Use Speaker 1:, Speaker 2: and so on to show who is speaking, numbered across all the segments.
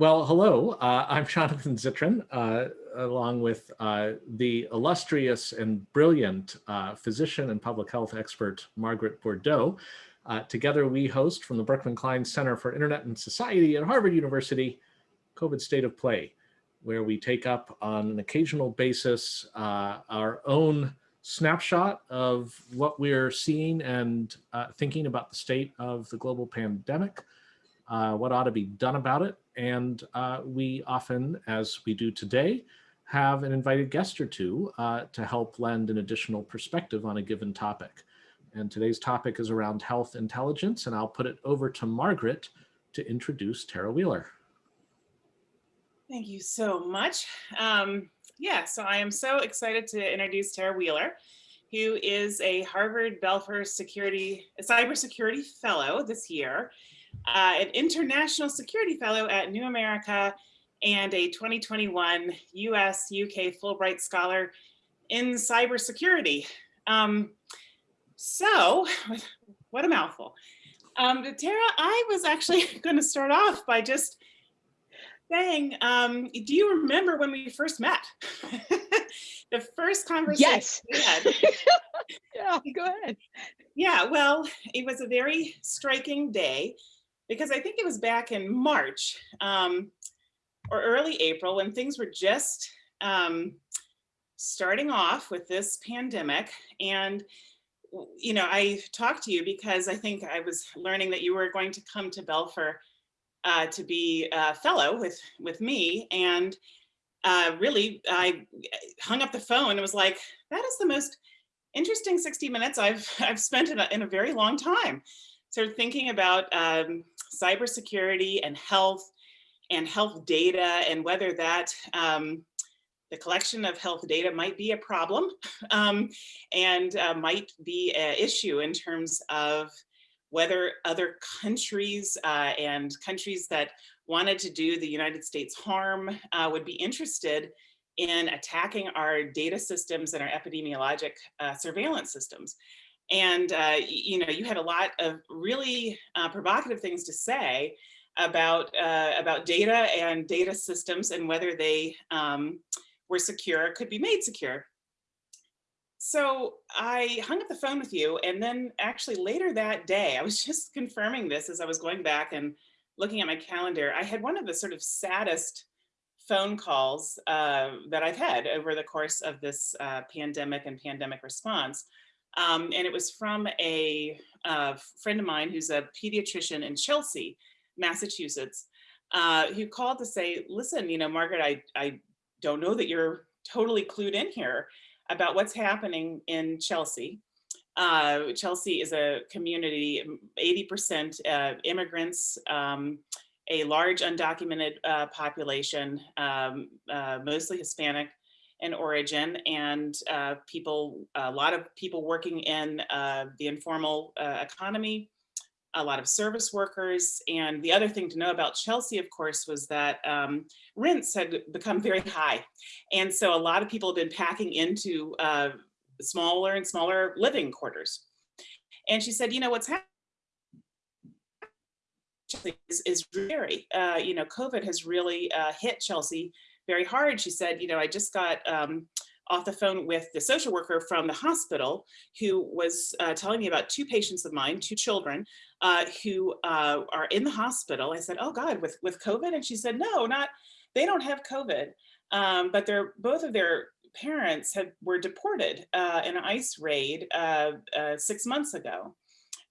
Speaker 1: Well, hello, uh, I'm Jonathan Zittrain, uh, along with uh, the illustrious and brilliant uh, physician and public health expert, Margaret Bourdeau. Uh, together, we host from the Berkman Klein Center for Internet and Society at Harvard University, COVID State of Play, where we take up on an occasional basis uh, our own snapshot of what we're seeing and thinking about the state of the global pandemic, uh, what ought to be done about it. And uh, we often, as we do today, have an invited guest or two uh, to help lend an additional perspective on a given topic. And today's topic is around health intelligence, and I'll put it over to Margaret to introduce Tara Wheeler.
Speaker 2: Thank you so much. Um, yeah, so I am so excited to introduce Tara Wheeler, who is a Harvard Belfer Security, Cybersecurity Fellow this year uh, an international security fellow at New America, and a 2021 US UK Fulbright Scholar in cybersecurity. Um, so, what a mouthful. Um, Tara, I was actually going to start off by just saying, um, do you remember when we first met? the first conversation
Speaker 3: yes.
Speaker 2: we had.
Speaker 3: yeah, go ahead.
Speaker 2: Yeah, well, it was a very striking day because I think it was back in March um, or early April when things were just um, starting off with this pandemic. And, you know, I talked to you because I think I was learning that you were going to come to Belfer uh, to be a fellow with, with me. And uh, really, I hung up the phone and was like, that is the most interesting 60 minutes I've, I've spent in a, in a very long time. So thinking about um, cybersecurity and health and health data and whether that um, the collection of health data might be a problem um, and uh, might be an issue in terms of whether other countries uh, and countries that wanted to do the United States harm uh, would be interested in attacking our data systems and our epidemiologic uh, surveillance systems. And, uh, you know, you had a lot of really uh, provocative things to say about, uh, about data and data systems and whether they um, were secure, could be made secure. So I hung up the phone with you and then actually later that day, I was just confirming this as I was going back and looking at my calendar. I had one of the sort of saddest phone calls uh, that I've had over the course of this uh, pandemic and pandemic response. Um, and it was from a, a, friend of mine who's a pediatrician in Chelsea, Massachusetts, uh, who called to say, listen, you know, Margaret, I, I don't know that you're totally clued in here about what's happening in Chelsea. Uh, Chelsea is a community, 80% uh, immigrants, um, a large undocumented uh, population, um, uh, mostly Hispanic, in origin and uh, people, a lot of people working in uh, the informal uh, economy, a lot of service workers. And the other thing to know about Chelsea, of course, was that um, rents had become very high. And so a lot of people have been packing into uh, smaller and smaller living quarters. And she said, you know, what's happening is, is very, uh, you know, COVID has really uh, hit Chelsea very hard. She said, you know, I just got um, off the phone with the social worker from the hospital who was uh, telling me about two patients of mine, two children, uh, who uh, are in the hospital. I said, oh God, with, with COVID? And she said, no, not, they don't have COVID, um, but they're, both of their parents have, were deported uh, in an ICE raid uh, uh, six months ago.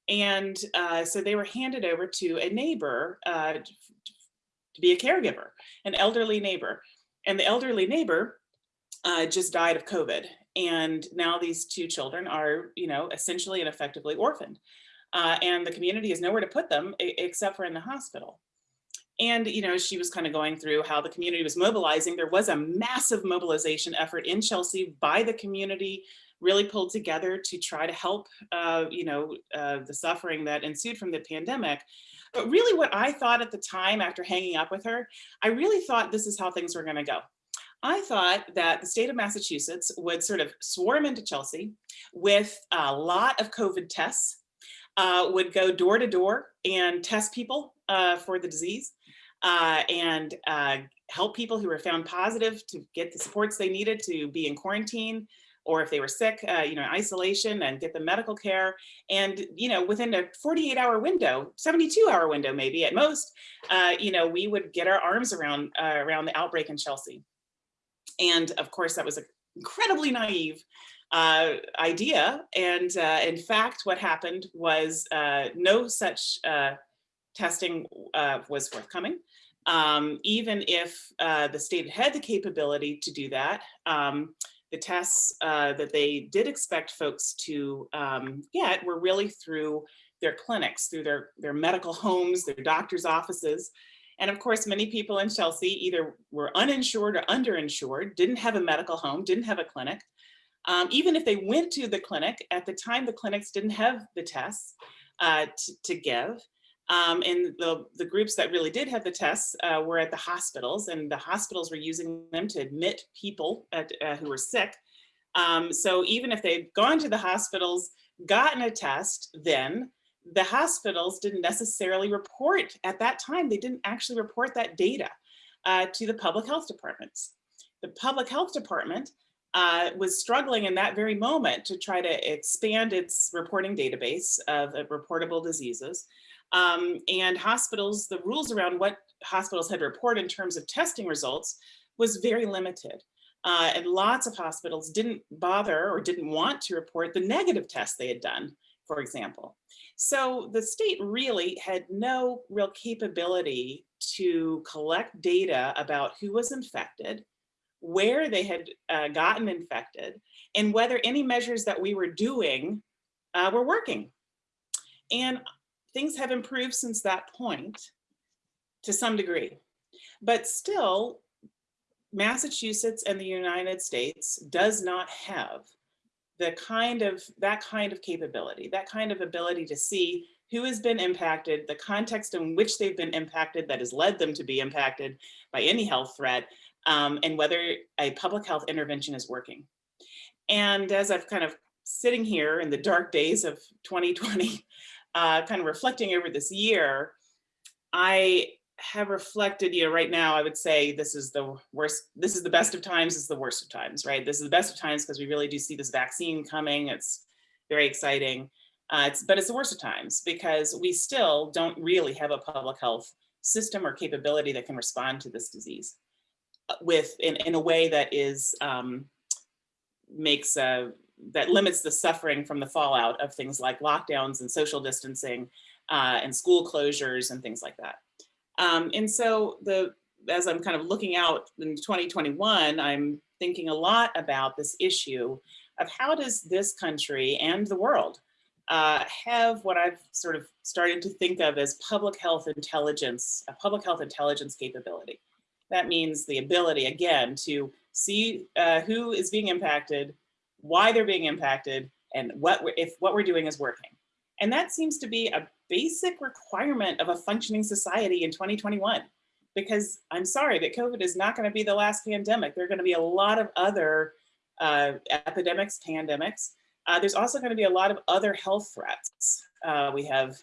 Speaker 2: And so they were handed over to a neighbor to be a caregiver, an elderly neighbor. And the elderly neighbor uh, just died of COVID. And now these two children are, you know, essentially and effectively orphaned. Uh, and the community has nowhere to put them except for in the hospital. And, you know, she was kind of going through how the community was mobilizing. There was a massive mobilization effort in Chelsea by the community, really pulled together to try to help, uh, you know, uh, the suffering that ensued from the pandemic. But really what I thought at the time after hanging up with her, I really thought this is how things were gonna go. I thought that the state of Massachusetts would sort of swarm into Chelsea with a lot of COVID tests, uh, would go door to door and test people uh, for the disease. uh, and uh, help people who were found positive to get the supports they needed to be in quarantine or if they were sick, uh, you know, isolation and get the medical care. And, you know, within a 48 hour window, 72 hour window, maybe at most, uh, you know, we would get our arms around, uh, around the outbreak in Chelsea. And of course, that was an incredibly naive uh, idea. And uh, in fact, what happened was uh, no such uh, testing uh, was forthcoming. Um, even if uh, the state had the capability to do that, um, the tests uh, that they did expect folks to um, get were really through their clinics, through their, their medical homes, their doctor's offices. And of course, many people in Chelsea either were uninsured or underinsured, didn't have a medical home, didn't have a clinic. Um, even if they went to the clinic, at the time the clinics didn't have the tests uh, to give. Um, and the, the groups that really did have the tests uh, were at the hospitals and the hospitals were using them to admit people at, uh, who were sick. Um, so even if they'd gone to the hospitals, gotten a test, then the hospitals didn't necessarily report at that time, they didn't actually report that data uh, to the public health departments. The public health department uh, was struggling in that very moment to try to expand its reporting database of, of reportable diseases. Um, and hospitals, the rules around what hospitals had to report in terms of testing results was very limited. Uh, and lots of hospitals didn't bother or didn't want to report the negative tests they had done, for example. So the state really had no real capability to collect data about who was infected, where they had uh, gotten infected, and whether any measures that we were doing uh, were working. And things have improved since that point to some degree. But still, Massachusetts and the United States does not have the kind of that kind of capability, that kind of ability to see who has been impacted, the context in which they've been impacted that has led them to be impacted by any health threat, um, and whether a public health intervention is working. And as I've kind of sitting here in the dark days of 2020, uh, kind of reflecting over this year, I have reflected, you know, right now I would say this is the worst, this is the best of times, this is the worst of times, right? This is the best of times because we really do see this vaccine coming. It's very exciting. Uh, it's, but it's the worst of times because we still don't really have a public health system or capability that can respond to this disease uh, with in, in a way that is um, makes uh, that limits the suffering from the fallout of things like lockdowns and social distancing uh, and school closures and things like that. Um, and so the as I'm kind of looking out in 2021, I'm thinking a lot about this issue of how does this country and the world uh, have what I've sort of started to think of as public health intelligence, a public health intelligence capability. That means the ability, again, to see uh, who is being impacted, why they're being impacted, and what if what we're doing is working. And that seems to be a basic requirement of a functioning society in 2021. Because I'm sorry, but COVID is not going to be the last pandemic. There are going to be a lot of other uh, epidemics, pandemics. Uh, there's also going to be a lot of other health threats. Uh, we have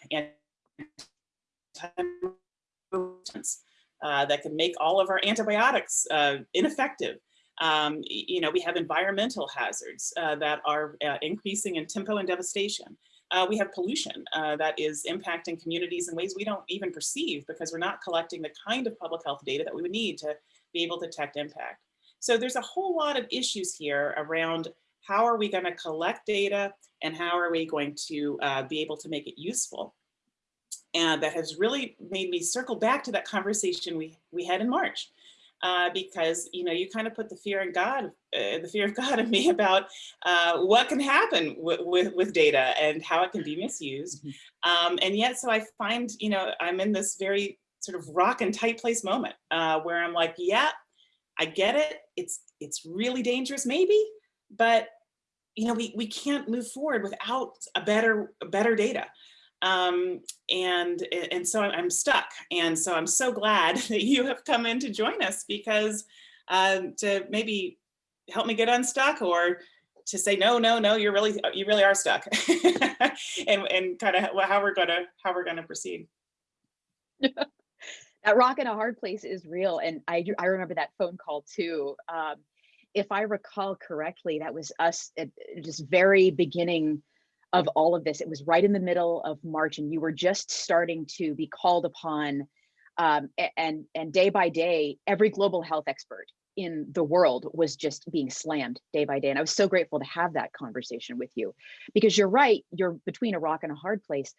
Speaker 2: uh, that can make all of our antibiotics uh, ineffective. Um, you know, we have environmental hazards uh, that are uh, increasing in tempo and devastation. Uh, we have pollution uh, that is impacting communities in ways we don't even perceive because we're not collecting the kind of public health data that we would need to be able to detect impact. So there's a whole lot of issues here around how are we going to collect data and how are we going to uh, be able to make it useful. And that has really made me circle back to that conversation we, we had in March uh, because you know you kind of put the fear in God, uh, the fear of God in me about uh, what can happen with, with data and how it can be misused. Mm-hmm. Um, and yet, so I find you know I'm in this very sort of rock and tight place moment uh, where I'm like, yeah, I get it. It's it's really dangerous, maybe, but you know we we can't move forward without a better better data um, and and so I'm stuck. And so I'm so glad that you have come in to join us because um, to maybe help me get unstuck or to say no, no, no, you're really you really are stuck, and and kind of how we're gonna how we're gonna proceed.
Speaker 3: that rock in a hard place is real. And I, I remember that phone call too. Um, if I recall correctly, that was us at just very beginning of all of this. It was right in the middle of March and you were just starting to be called upon um, and, and day by day, every global health expert in the world was just being slammed day by day. And I was so grateful to have that conversation with you because you're right, you're between a rock and a hard place.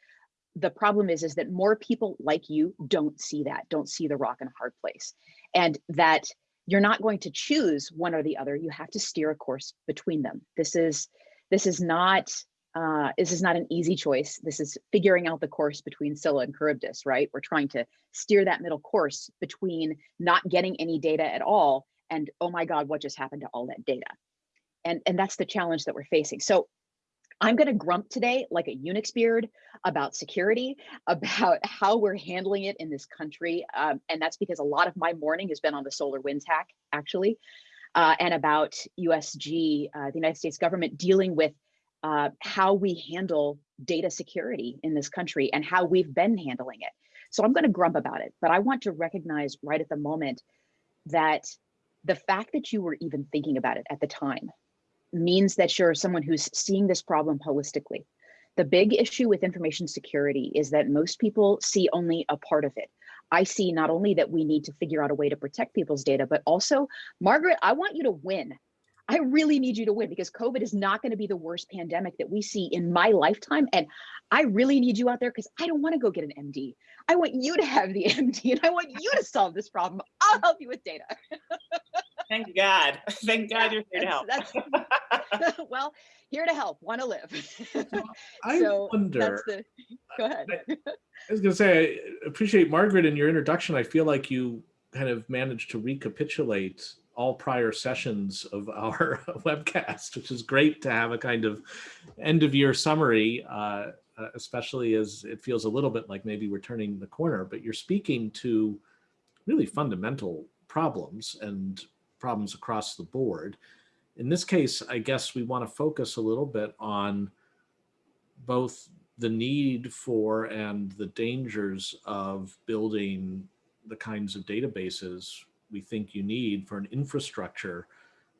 Speaker 3: The problem is, is that more people like you don't see that, don't see the rock and a hard place. And that you're not going to choose one or the other. You have to steer a course between them. This is, this is not, uh, this is not an easy choice. This is figuring out the course between Scylla and Charybdis, right? We're trying to steer that middle course between not getting any data at all and oh my God, what just happened to all that data? And, and that's the challenge that we're facing. So I'm going to grump today like a Unix beard about security, about how we're handling it in this country. Um, and that's because a lot of my morning has been on the SolarWinds hack, actually, uh, and about USG, uh, the United States government dealing with uh, how we handle data security in this country and how we've been handling it. So I'm going to grump about it, but I want to recognize right at the moment that the fact that you were even thinking about it at the time means that you're someone who's seeing this problem holistically. The big issue with information security is that most people see only a part of it. I see not only that we need to figure out a way to protect people's data, but also, Margaret, I want you to win. I really need you to win because COVID is not going to be the worst pandemic that we see in my lifetime. And I really need you out there because I don't want to go get an MD. I want you to have the MD and I want you to solve this problem. I'll help you with data.
Speaker 2: Thank God. Thank God you're here to help.
Speaker 3: That's- that's- well, here to help, want to live.
Speaker 1: I
Speaker 3: So
Speaker 1: wonder.
Speaker 3: That's the, go ahead.
Speaker 1: I was going to say, I appreciate Margaret in your introduction. I feel like you kind of managed to recapitulate all prior sessions of our webcast, which is great to have a kind of end of year summary, uh, uh, especially as it feels a little bit like maybe we're turning the corner, but you're speaking to really fundamental problems and problems across the board. In this case, I guess we want to focus a little bit on both the need for and the dangers of building the kinds of databases we think you need for an infrastructure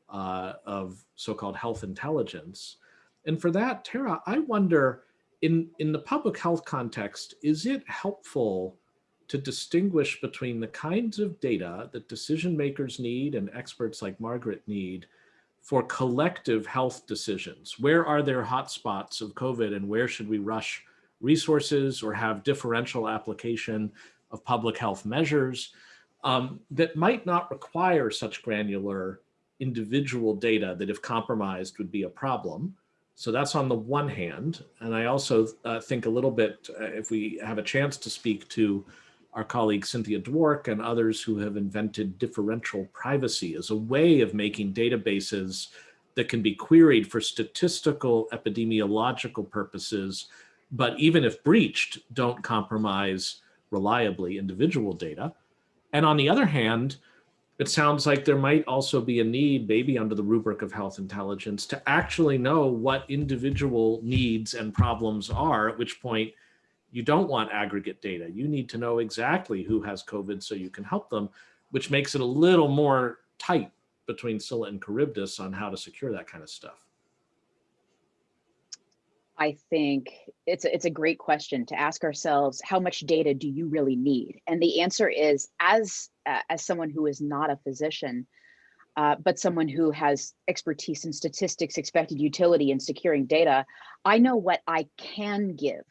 Speaker 1: uh, of so-called health intelligence. And for that, Tara, I wonder, in, in the public health context, is it helpful to distinguish between the kinds of data that decision makers need and experts like Margaret need for collective health decisions. Where are there hotspots of COVID and where should we rush resources or have differential application of public health measures um, that might not require such granular individual data that if compromised would be a problem. So that's on the one hand. And I also uh, think a little bit, uh, if we have a chance to speak to our colleague Cynthia Dwork and others who have invented differential privacy as a way of making databases that can be queried for statistical epidemiological purposes, but even if breached, don't compromise reliably individual data. And on the other hand, it sounds like there might also be a need, maybe under the rubric of health intelligence, to actually know what individual needs and problems are, at which point you don't want aggregate data. You need to know exactly who has COVID so you can help them, which makes it a little more tight between Scylla and Charybdis on how to secure that kind of stuff.
Speaker 3: I think it's a, it's a great question to ask ourselves how much data do you really need? And the answer is as uh, as someone who is not a physician uh, but someone who has expertise in statistics expected utility and securing data I know what I can give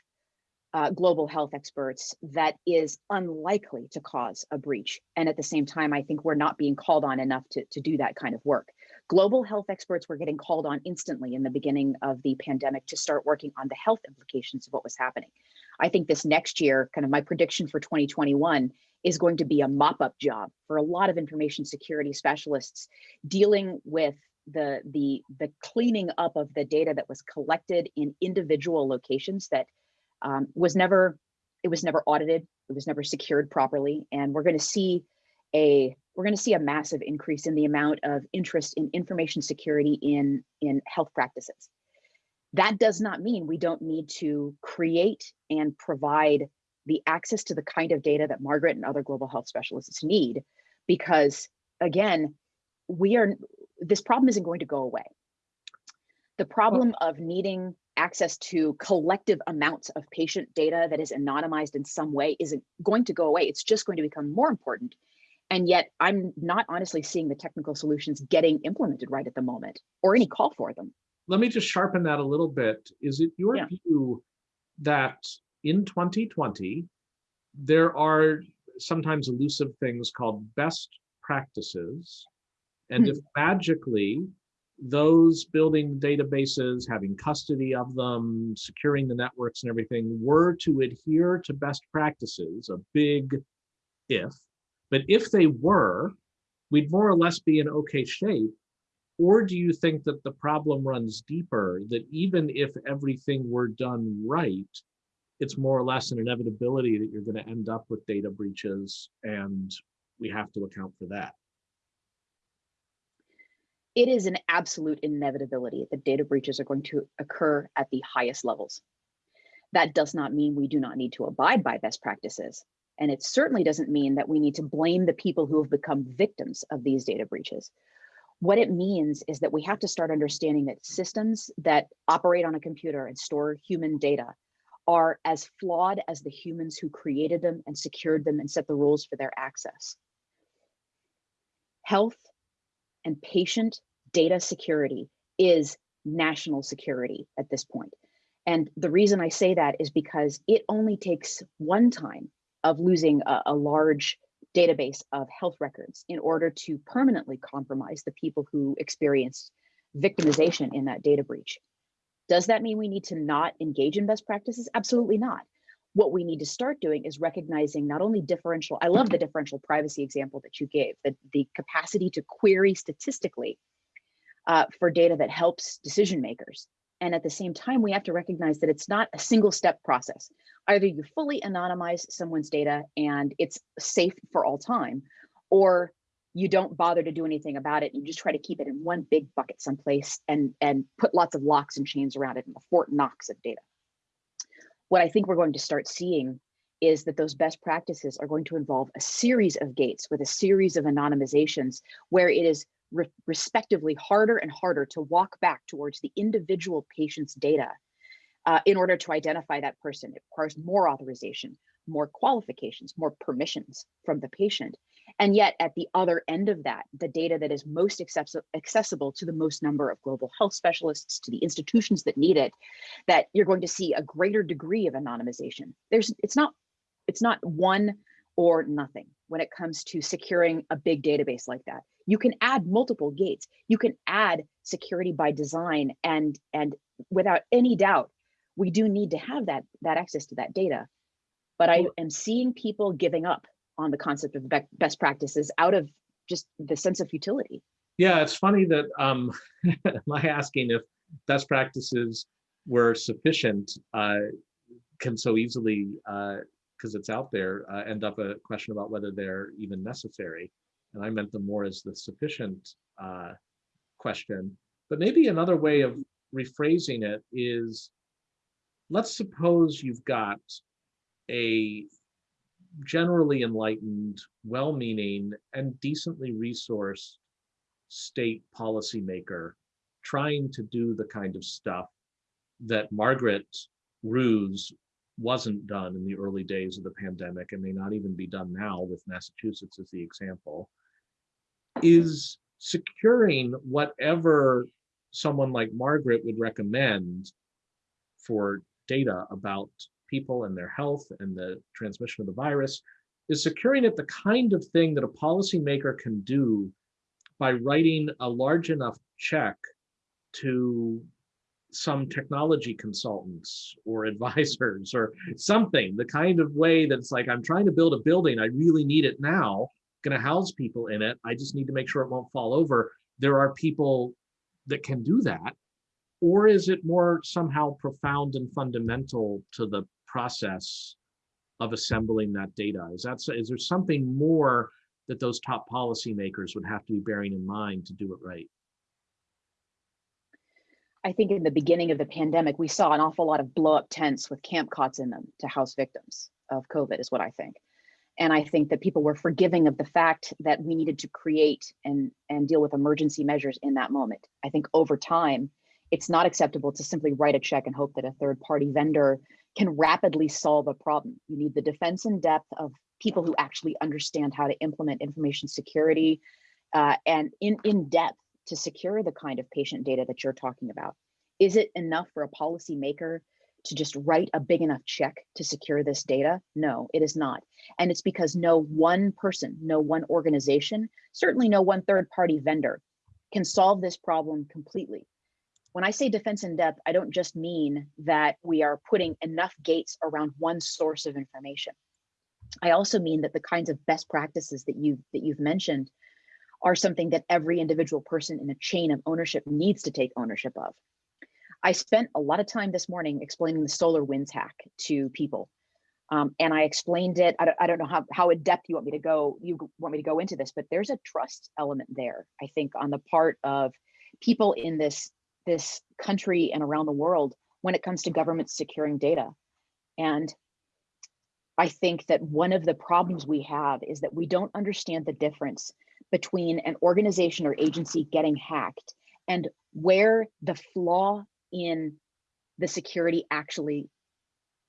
Speaker 3: uh, global health experts that is unlikely to cause a breach. And at the same time I think we're not being called on enough to, to do that kind of work global health experts were getting called on instantly in the beginning of the pandemic to start working on the health implications of what was happening. I think this next year, kind of my prediction for 2021 is going to be a mop-up job for a lot of information security specialists dealing with the, the, the cleaning up of the data that was collected in individual locations that um, was never, it was never audited, it was never secured properly. And we're gonna see a we're going to see a massive increase in the amount of interest in information security in, in health practices. That does not mean we don't need to create and provide the access to the kind of data that Margaret and other global health specialists need, because again, we are, this problem isn't going to go away. The problem of needing access to collective amounts of patient data that is anonymized in some way isn't going to go away. It's just going to become more important. And yet I'm not honestly seeing the technical solutions getting implemented right at the moment or any call for them.
Speaker 1: Let me just sharpen that a little bit. Is it your
Speaker 3: Yeah.
Speaker 1: view that in 2020, there are sometimes elusive things called best practices? And hmm. if magically those building databases, having custody of them, securing the networks and everything were to adhere to best practices, a big if, but if they were, we'd more or less be in okay shape. Or do you think that the problem runs deeper, that even if everything were done right, it's more or less an inevitability that you're going to end up with data breaches and we have to account for that?
Speaker 3: It is an absolute inevitability that data breaches are going to occur at the highest levels. That does not mean we do not need to abide by best practices. And it certainly doesn't mean that we need to blame the people who have become victims of these data breaches. What it means is that we have to start understanding that systems that operate on a computer and store human data are as flawed as the humans who created them and secured them and set the rules for their access. Health and patient data security is national security at this point. And the reason I say that is because it only takes one time of losing a, a large database of health records in order to permanently compromise the people who experienced victimization in that data breach. Does that mean we need to not engage in best practices? Absolutely not. What we need to start doing is recognizing not only differential, I love the differential privacy example that you gave, that the capacity to query statistically uh, for data that helps decision makers. And at the same time, we have to recognize that it's not a single step process. Either you fully anonymize someone's data and it's safe for all time, or you don't bother to do anything about it. You just try to keep it in one big bucket someplace and, and put lots of locks and chains around it in the Fort Knox of data. What I think we're going to start seeing is that those best practices are going to involve a series of gates with a series of anonymizations where it is re respectively harder and harder to walk back towards the individual patient's data uh, in order to identify that person. It requires more authorization, more qualifications, more permissions from the patient. And yet at the other end of that, the data that is most accessible to the most number of global health specialists, to the institutions that need it, that you're going to see a greater degree of anonymization. There's, it's not, it's not one or nothing when it comes to securing a big database like that. You can add multiple gates. You can add security by design and, and without any doubt, we do need to have that, that access to that data. But I am seeing people giving up on the concept of best practices out of just the sense of futility.
Speaker 1: Yeah, it's funny that um, my asking if best practices were sufficient uh, can so easily, because uh, it's out there, uh, end up a question about whether they're even necessary. And I meant them more as the sufficient uh, question. But maybe another way of rephrasing it is, let's suppose you've got a generally enlightened, well-meaning, and decently resourced state policymaker trying to do the kind of stuff that Margaret rues wasn't done in the early days of the pandemic and may not even be done now with Massachusetts as the example, is securing whatever someone like Margaret would recommend for data about people and their health and the transmission of the virus is securing it the kind of thing that a policymaker can do by writing a large enough check to some technology consultants or advisors or something, the kind of way that's like, I'm trying to build a building, I really need it now, gonna house people in it, I just need to make sure it won't fall over. There are people that can do that. Or is it more somehow profound and fundamental to the process of assembling that data? Is that is there something more that those top policymakers would have to be bearing in mind to do it right?
Speaker 3: I think in the beginning of the pandemic, we saw an awful lot of blow up tents with camp cots in them to house victims. of COVID is what I think. And I think that people were forgiving of the fact that we needed to create and, and deal with emergency measures in that moment. I think over time, it's not acceptable to simply write a check and hope that a third party vendor can rapidly solve a problem. You need the defense in depth of people who actually understand how to implement information security uh, and in, in depth to secure the kind of patient data that you're talking about. Is it enough for a policymaker to just write a big enough check to secure this data? No, it is not. And it's because no one person, no one organization, certainly no one third party vendor can solve this problem completely. When I say defense in depth, I don't just mean that we are putting enough gates around one source of information. I also mean that the kinds of best practices that you that you've mentioned are something that every individual person in a chain of ownership needs to take ownership of. I spent a lot of time this morning explaining the SolarWinds hack to people. Um, and I explained it. I don't, I don't know how, how in depth you want me to go. You want me to go into this, but there's a trust element there. I think on the part of people in this this country and around the world when it comes to government securing data. And I think that one of the problems we have is that we don't understand the difference between an organization or agency getting hacked and where the flaw in the security actually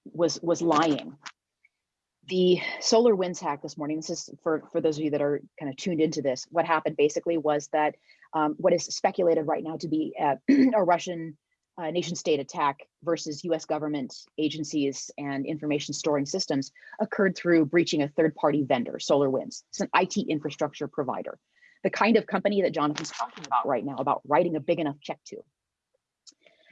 Speaker 3: was was lying. The SolarWinds hack this morning, this is for, for those of you that are kind of tuned into this, what happened basically was that um, what is speculated right now to be a, a Russian uh, nation state attack versus US government agencies and information storing systems occurred through breaching a third party vendor, SolarWinds. It's an IT infrastructure provider, the kind of company that Jonathan's talking about right now, about writing a big enough check to.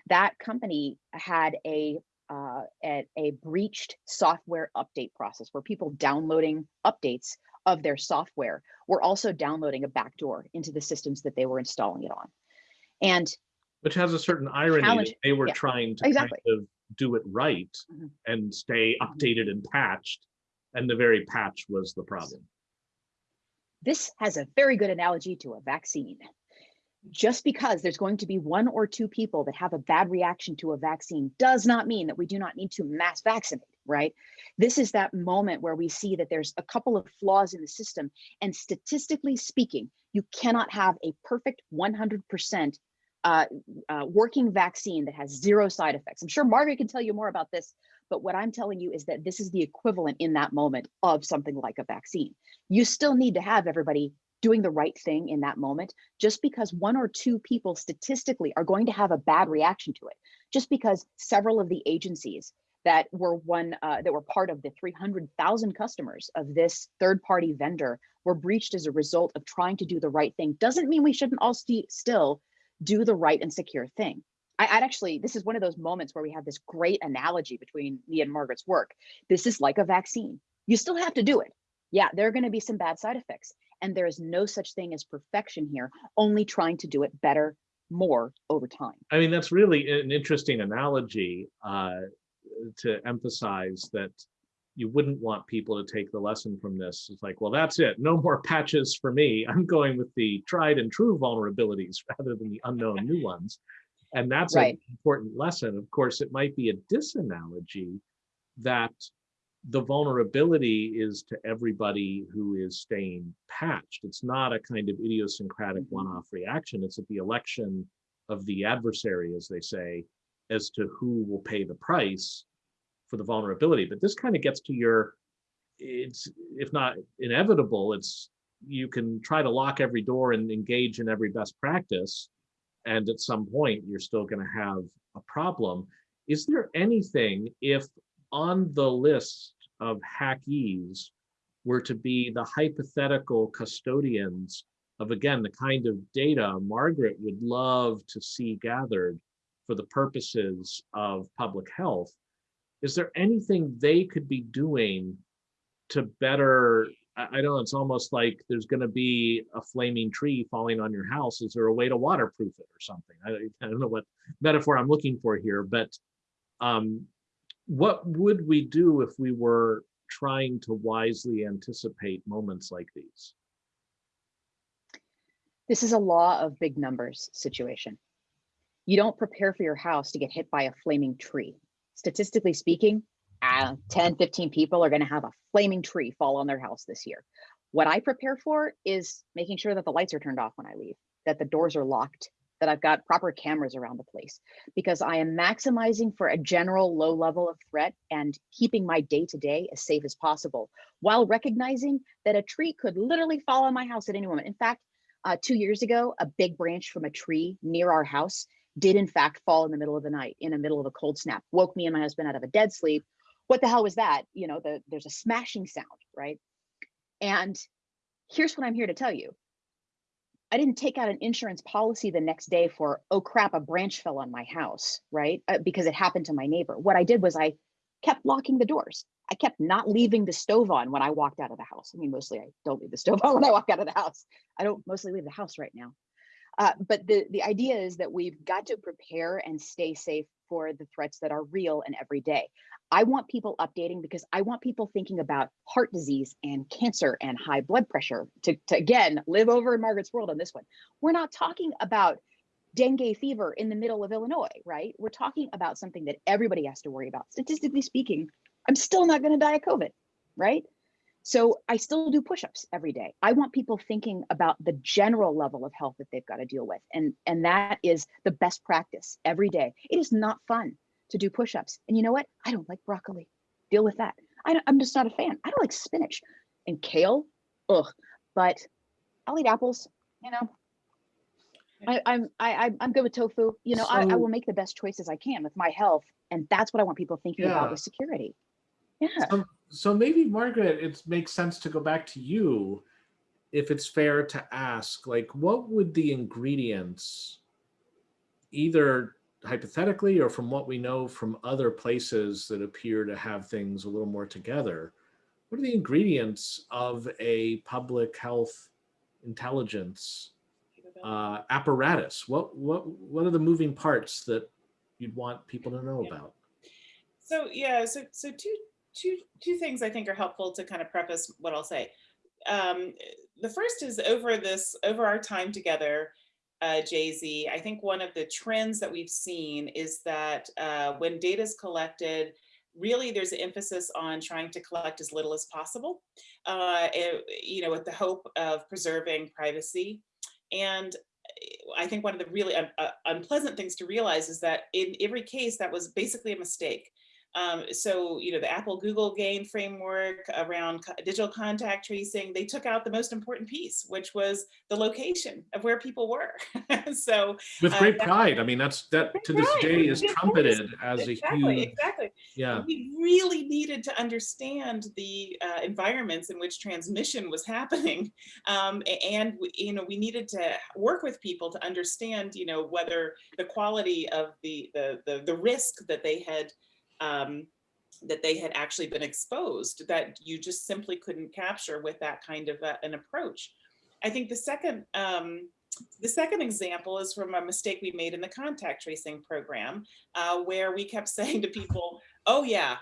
Speaker 3: That company had a, uh, a, a breached software update process where people downloading updates of their software were also downloading a backdoor into the systems that they were installing it on. And
Speaker 1: which has a certain irony they were
Speaker 3: yeah,
Speaker 1: trying to
Speaker 3: exactly.
Speaker 1: kind of do it right
Speaker 3: Mhm.
Speaker 1: and stay updated and patched and the very patch was the problem
Speaker 3: this has a very good analogy to a vaccine. Just because there's going to be one or two people that have a bad reaction to a vaccine does not mean that we do not need to mass vaccinate, right? This is that moment where we see that there's a couple of flaws in the system. And statistically speaking, you cannot have a perfect 100% uh, uh, working vaccine that has zero side effects. I'm sure Margaret can tell you more about this, but what I'm telling you is that this is the equivalent in that moment of something like a vaccine. You still need to have everybody doing the right thing in that moment, just because one or two people statistically are going to have a bad reaction to it, just because several of the agencies that were one uh, that were part of the 300,000 customers of this third-party vendor were breached as a result of trying to do the right thing doesn't mean we shouldn't all st still do the right and secure thing. I, I'd actually, this is one of those moments where we have this great analogy between me and Margaret's work. This is like a vaccine. You still have to do it. Yeah, there are going to be some bad side effects. And there is no such thing as perfection here, only trying to do it better, more over time.
Speaker 1: i mean that's really an interesting analogy uh, to emphasize that you wouldn't want people to take the lesson from this. It's like well that's it. No more patches for me. I'm going with the tried and true vulnerabilities rather than the unknown new ones. And that's
Speaker 3: Right.
Speaker 1: an important lesson. Of course it might be a disanalogy that the vulnerability is to everybody who is staying patched. It's not a kind of idiosyncratic
Speaker 3: Mhm.
Speaker 1: one-off reaction. It's at the election of the adversary, as they say, as to who will pay the price for the vulnerability. But this kind of gets to your, it's if not inevitable, it's you can try to lock every door and engage in every best practice. And at some point, you're still going to have a problem. Is there anything if on the list of hackees were to be the hypothetical custodians of, again, the kind of data Margaret would love to see gathered for the purposes of public health, is there anything they could be doing to better, I, don't know, it's almost like there's going to be a flaming tree falling on your house. Is there a way to waterproof it or something? I, I don't know what metaphor I'm looking for here, but um, what would we do if we were trying to wisely anticipate moments like these?
Speaker 3: This is a law of big numbers situation. You don't prepare for your house to get hit by a flaming tree. Statistically speaking, uh, 10, 15 people are going to have a flaming tree fall on their house this year. What I prepare for is making sure that the lights are turned off when I leave, that the doors are locked, that I've got proper cameras around the place, because I am maximizing for a general low level of threat and keeping my day to day as safe as possible, while recognizing that a tree could literally fall on my house at any moment. In fact, uh, two years ago, a big branch from a tree near our house did in fact fall in the middle of the night, in the middle of a cold snap, woke me and my husband out of a dead sleep. What the hell was that? You know, the, there's a smashing sound, right? And here's what I'm here to tell you. I didn't take out an insurance policy the next day for, oh crap, a branch fell on my house, right? Uh, because it happened to my neighbor. What I did was I kept locking the doors. I kept not leaving the stove on when I walked out of the house. I mean, mostly I don't leave the stove on when I walk out of the house. I don't mostly leave the house right now. Uh, but the, the idea is that we've got to prepare and stay safe for the threats that are real and everyday. I want people updating because I want people thinking about heart disease and cancer and high blood pressure to, to again live over in Margaret's world on this one. We're not talking about dengue fever in the middle of Illinois, right? We're talking about something that everybody has to worry about. Statistically speaking, I'm still not going to die of COVID, right? So I still do push-ups every day. I want people thinking about the general level of health that they've got to deal with. And, and that is the best practice every day. It is not fun to do push-ups. And you know what? I don't like broccoli. Deal with that. I am just not a fan. I don't like spinach and kale. Ugh. But I'll eat apples. You know, I, I'm I, I'm good with tofu. You know, I, I will make the best choices I can with my health, and that's what I want people thinking
Speaker 1: Yeah.
Speaker 3: about with security. Yeah.
Speaker 1: So, so maybe Margaret, it makes sense to go back to you if it's fair to ask, like, what would the ingredients, either hypothetically or from what we know from other places that appear to have things a little more together, what are the ingredients of a public health intelligence uh, apparatus? What what what are the moving parts that you'd want people to know
Speaker 2: Yeah.
Speaker 1: about?
Speaker 2: So yeah, so so two two two things I think are helpful to kind of preface what I'll say. Um, the first is over this over our time together, uh, Jay Z. I think one of the trends that we've seen is that uh, when data is collected, really there's an emphasis on trying to collect as little as possible, uh, it- you know, with the hope of preserving privacy. And I think one of the really un- uh, unpleasant things to realize is that in every case that was basically a mistake. Um, so, you know, the Apple Google GAEN framework around co- digital contact tracing, they took out the most important piece, which was the location of where people were. so,
Speaker 1: With
Speaker 2: Uh,
Speaker 1: great
Speaker 2: that-
Speaker 1: pride. I mean, that's that to this
Speaker 2: pride,
Speaker 1: day is trumpeted as a
Speaker 2: exactly,
Speaker 1: huge,
Speaker 2: exactly.
Speaker 1: yeah.
Speaker 2: We really needed to understand the uh, environments in which transmission was happening, um, and we, you know we needed to work with people to understand, you know, whether the quality of the the the, the risk that they had. Um, that they had actually been exposed that you just simply couldn't capture with that kind of uh, an approach. I think the second um, the second example is from a mistake we made in the contact tracing program, uh, where we kept saying to people, oh yeah,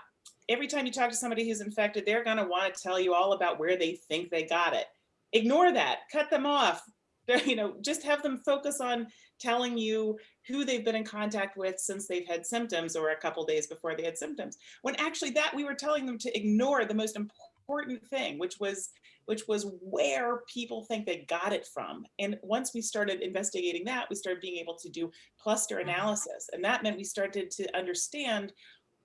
Speaker 2: every time you talk to somebody who's infected, they're gonna wanna tell you all about where they think they got it. Ignore that, cut them off. You know, just have them focus on telling you who they've been in contact with since they've had symptoms or a couple days before they had symptoms. When actually that we were telling them to ignore the most important thing, which was which was where people think they got it from. And once we started investigating that, we started being able to do cluster mm-hmm. analysis. And that meant we started to understand,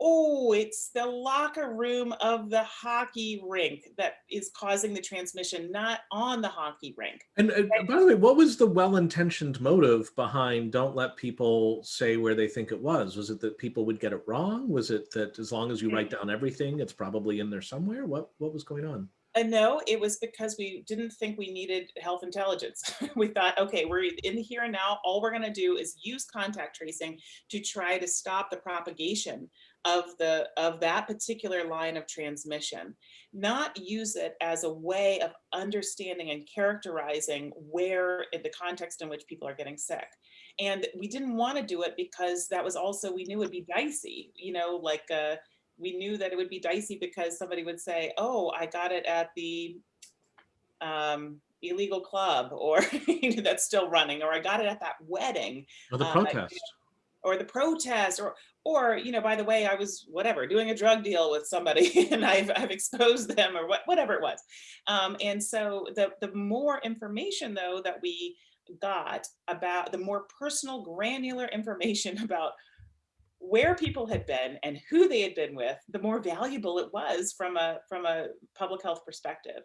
Speaker 2: oh, it's the locker room of the hockey rink that is causing the transmission, not on the hockey rink.
Speaker 1: And uh, by the way, what was the well-intentioned motive behind don't let people say where they think it was? Was it that people would get it wrong? Was it that as long as you write down everything, it's probably in there somewhere? What what was going on?
Speaker 2: Uh, no, it was because we didn't think we needed health intelligence. we thought, okay, we're in the here and now. All we're going to do is use contact tracing to try to stop the propagation of the of that particular line of transmission, not use it as a way of understanding and characterizing where in the context in which people are getting sick. And we didn't want to do it because that was also we knew it'd be dicey, you know, like uh, we knew that it would be dicey because somebody would say, oh, I got it at the um, illegal club or that's still running, or I got it at that wedding
Speaker 1: Or the
Speaker 2: Uh,
Speaker 1: protest?
Speaker 2: or the protest or or, you know, by the way, I was whatever, doing a drug deal with somebody and I've, I've exposed them or what, whatever it was. Um, and so the, the more information though that we got about the more personal granular information about where people had been and who they had been with, the more valuable it was from a from a public health perspective.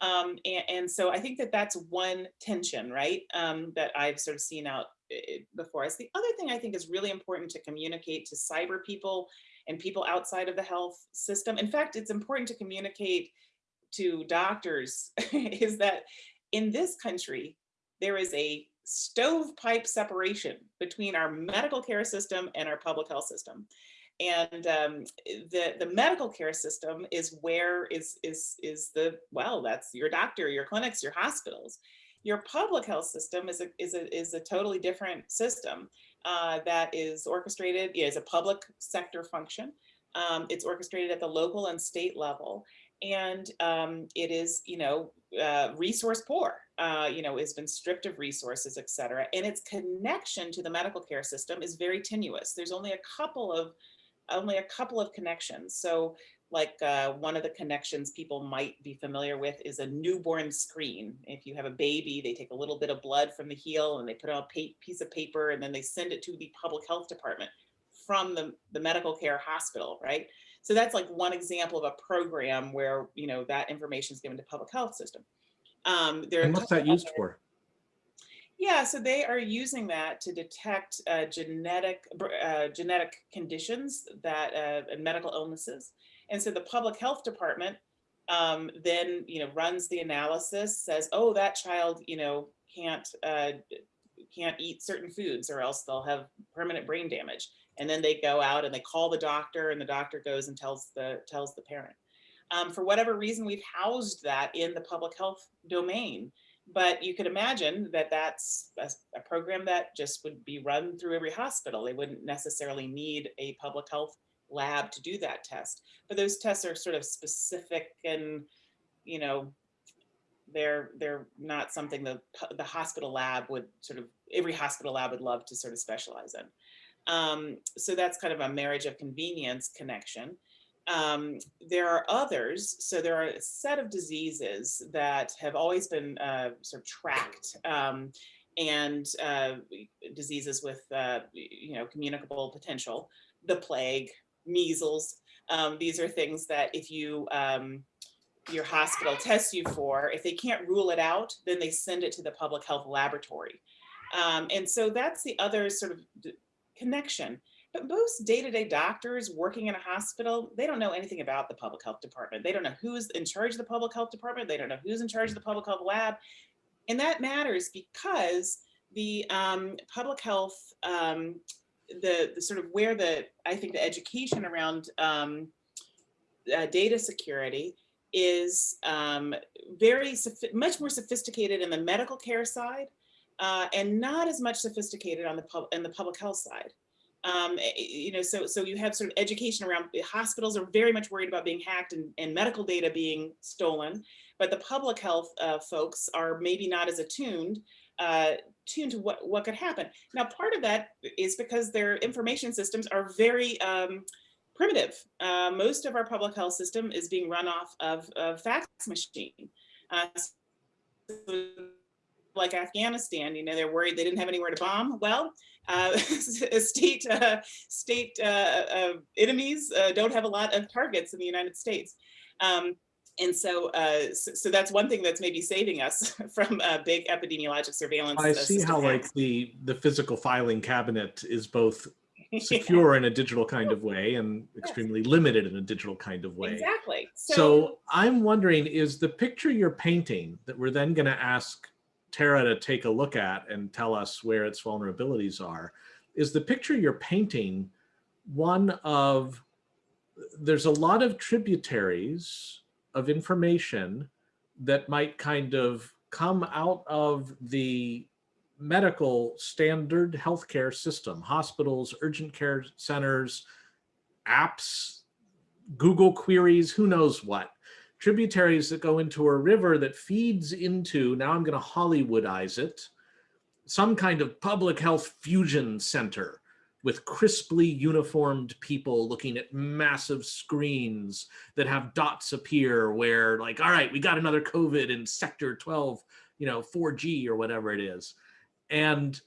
Speaker 2: Um, and, and, so I think that that's one tension, right, um, that I've sort of seen out eh, before us. The other thing I think is really important to communicate to cyber people and people outside of the health system. In fact, it's important to communicate to doctors is that in this country, there is a stovepipe separation between our medical care system and our public health system. And um, the, the medical care system is where is, is, is the, well, that's your doctor, your clinics, your hospitals. Your public health system is a, is a, is a totally different system uh, that is orchestrated, yeah, is a public sector function. Um, it's orchestrated at the local and state level and um, it is, you know, uh, resource poor, uh, you know, has been stripped of resources, et cetera. And its connection to the medical care system is very tenuous. There's only a couple of, only a couple of connections. So like uh, one of the connections people might be familiar with is a newborn screen. If you have a baby, they take a little bit of blood from the heel and they put it on a piece of paper and then they send it to the public health department from the, the medical care hospital, right? So that's like one example of a program where, you know, that information is given to public health system. Um, there
Speaker 1: and what's that used for?
Speaker 2: Yeah, so they are using that to detect uh, genetic uh, genetic conditions that uh, and medical illnesses. And so the public health department um, then, you know, runs the analysis, says, oh, that child, you know, can't uh, can't eat certain foods or else they'll have permanent brain damage and then they go out and they call the doctor and the doctor goes and tells the tells the parent. Um, for whatever reason, we've housed that in the public health domain. But you could imagine that that's a, a program that just would be run through every hospital. They wouldn't necessarily need a public health lab to do that test. But those tests are sort of specific and, you know, they're they're not something the the hospital lab would sort of every hospital lab would love to sort of specialize in. Um, so that's kind of a marriage of convenience connection. Um, there are others, so there are a set of diseases that have always been uh, sort of tracked um, and uh, diseases with, uh, you know, communicable potential, the plague, measles. Um, these are things that if you, um, your hospital tests you for, if they can't rule it out, then they send it to the public health laboratory. Um, and so that's the other sort of connection. But most day-to-day -day doctors working in a hospital, they don't know anything about the public health department. They don't know who's in charge of the public health department. They don't know who's in charge of the public health lab. And that matters because the um, public health, um, the, the sort of where the, I think the education around um, uh, data security is um, very, much more sophisticated in the medical care side uh, and not as much sophisticated on the pub in the public health side. Um, eh, eh, you know, so so you have sort of education around hospitals are very much worried about being hacked and, and medical data being stolen, but the public health uh, folks are maybe not as attuned uh, tuned to what what could happen. Now, part of that is because their information systems are very um, primitive. Uh, most of our public health system is being run off of a fax machine. Uh, so like Afghanistan, you know, they're worried they didn't have anywhere to bomb. Well, uh, state uh, state uh, uh enemies don't have a lot of targets in the United States. Um, and so, uh, so, so, that's one thing that's maybe saving us from a big epidemiologic surveillance.
Speaker 1: I see how like the the physical filing cabinet is both secure in a digital kind of way and extremely yes. limited in a digital kind of way.
Speaker 2: Exactly.
Speaker 1: So, so, I'm wondering, is the picture you're painting that we're then going to ask Tara to take a look at and tell us where its vulnerabilities are, is the picture you're painting one of, there's a lot of tributaries of information that might kind of come out of the medical standard healthcare system, hospitals, urgent care centers, apps, Google queries, who knows what. Tributaries that go into a river that feeds into, now I'm going to Hollywoodize it, some kind of public health fusion center with crisply uniformed people looking at massive screens that have dots appear where like, all right, we got another COVID in sector 12, you know, 4G or whatever it is. And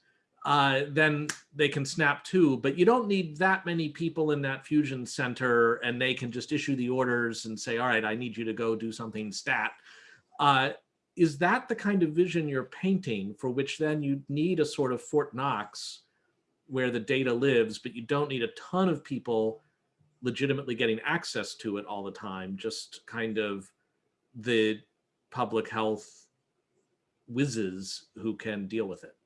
Speaker 1: uh, then they can snap to, but you don't need that many people in that fusion center and they can just issue the orders and say, all right, I need you to go do something stat. Uh, is that the kind of vision you're painting for which then you need a sort of Fort Knox where the data lives, but you don't need a ton of people legitimately getting access to it all the time, just kind of the public health whizzes who can deal with it.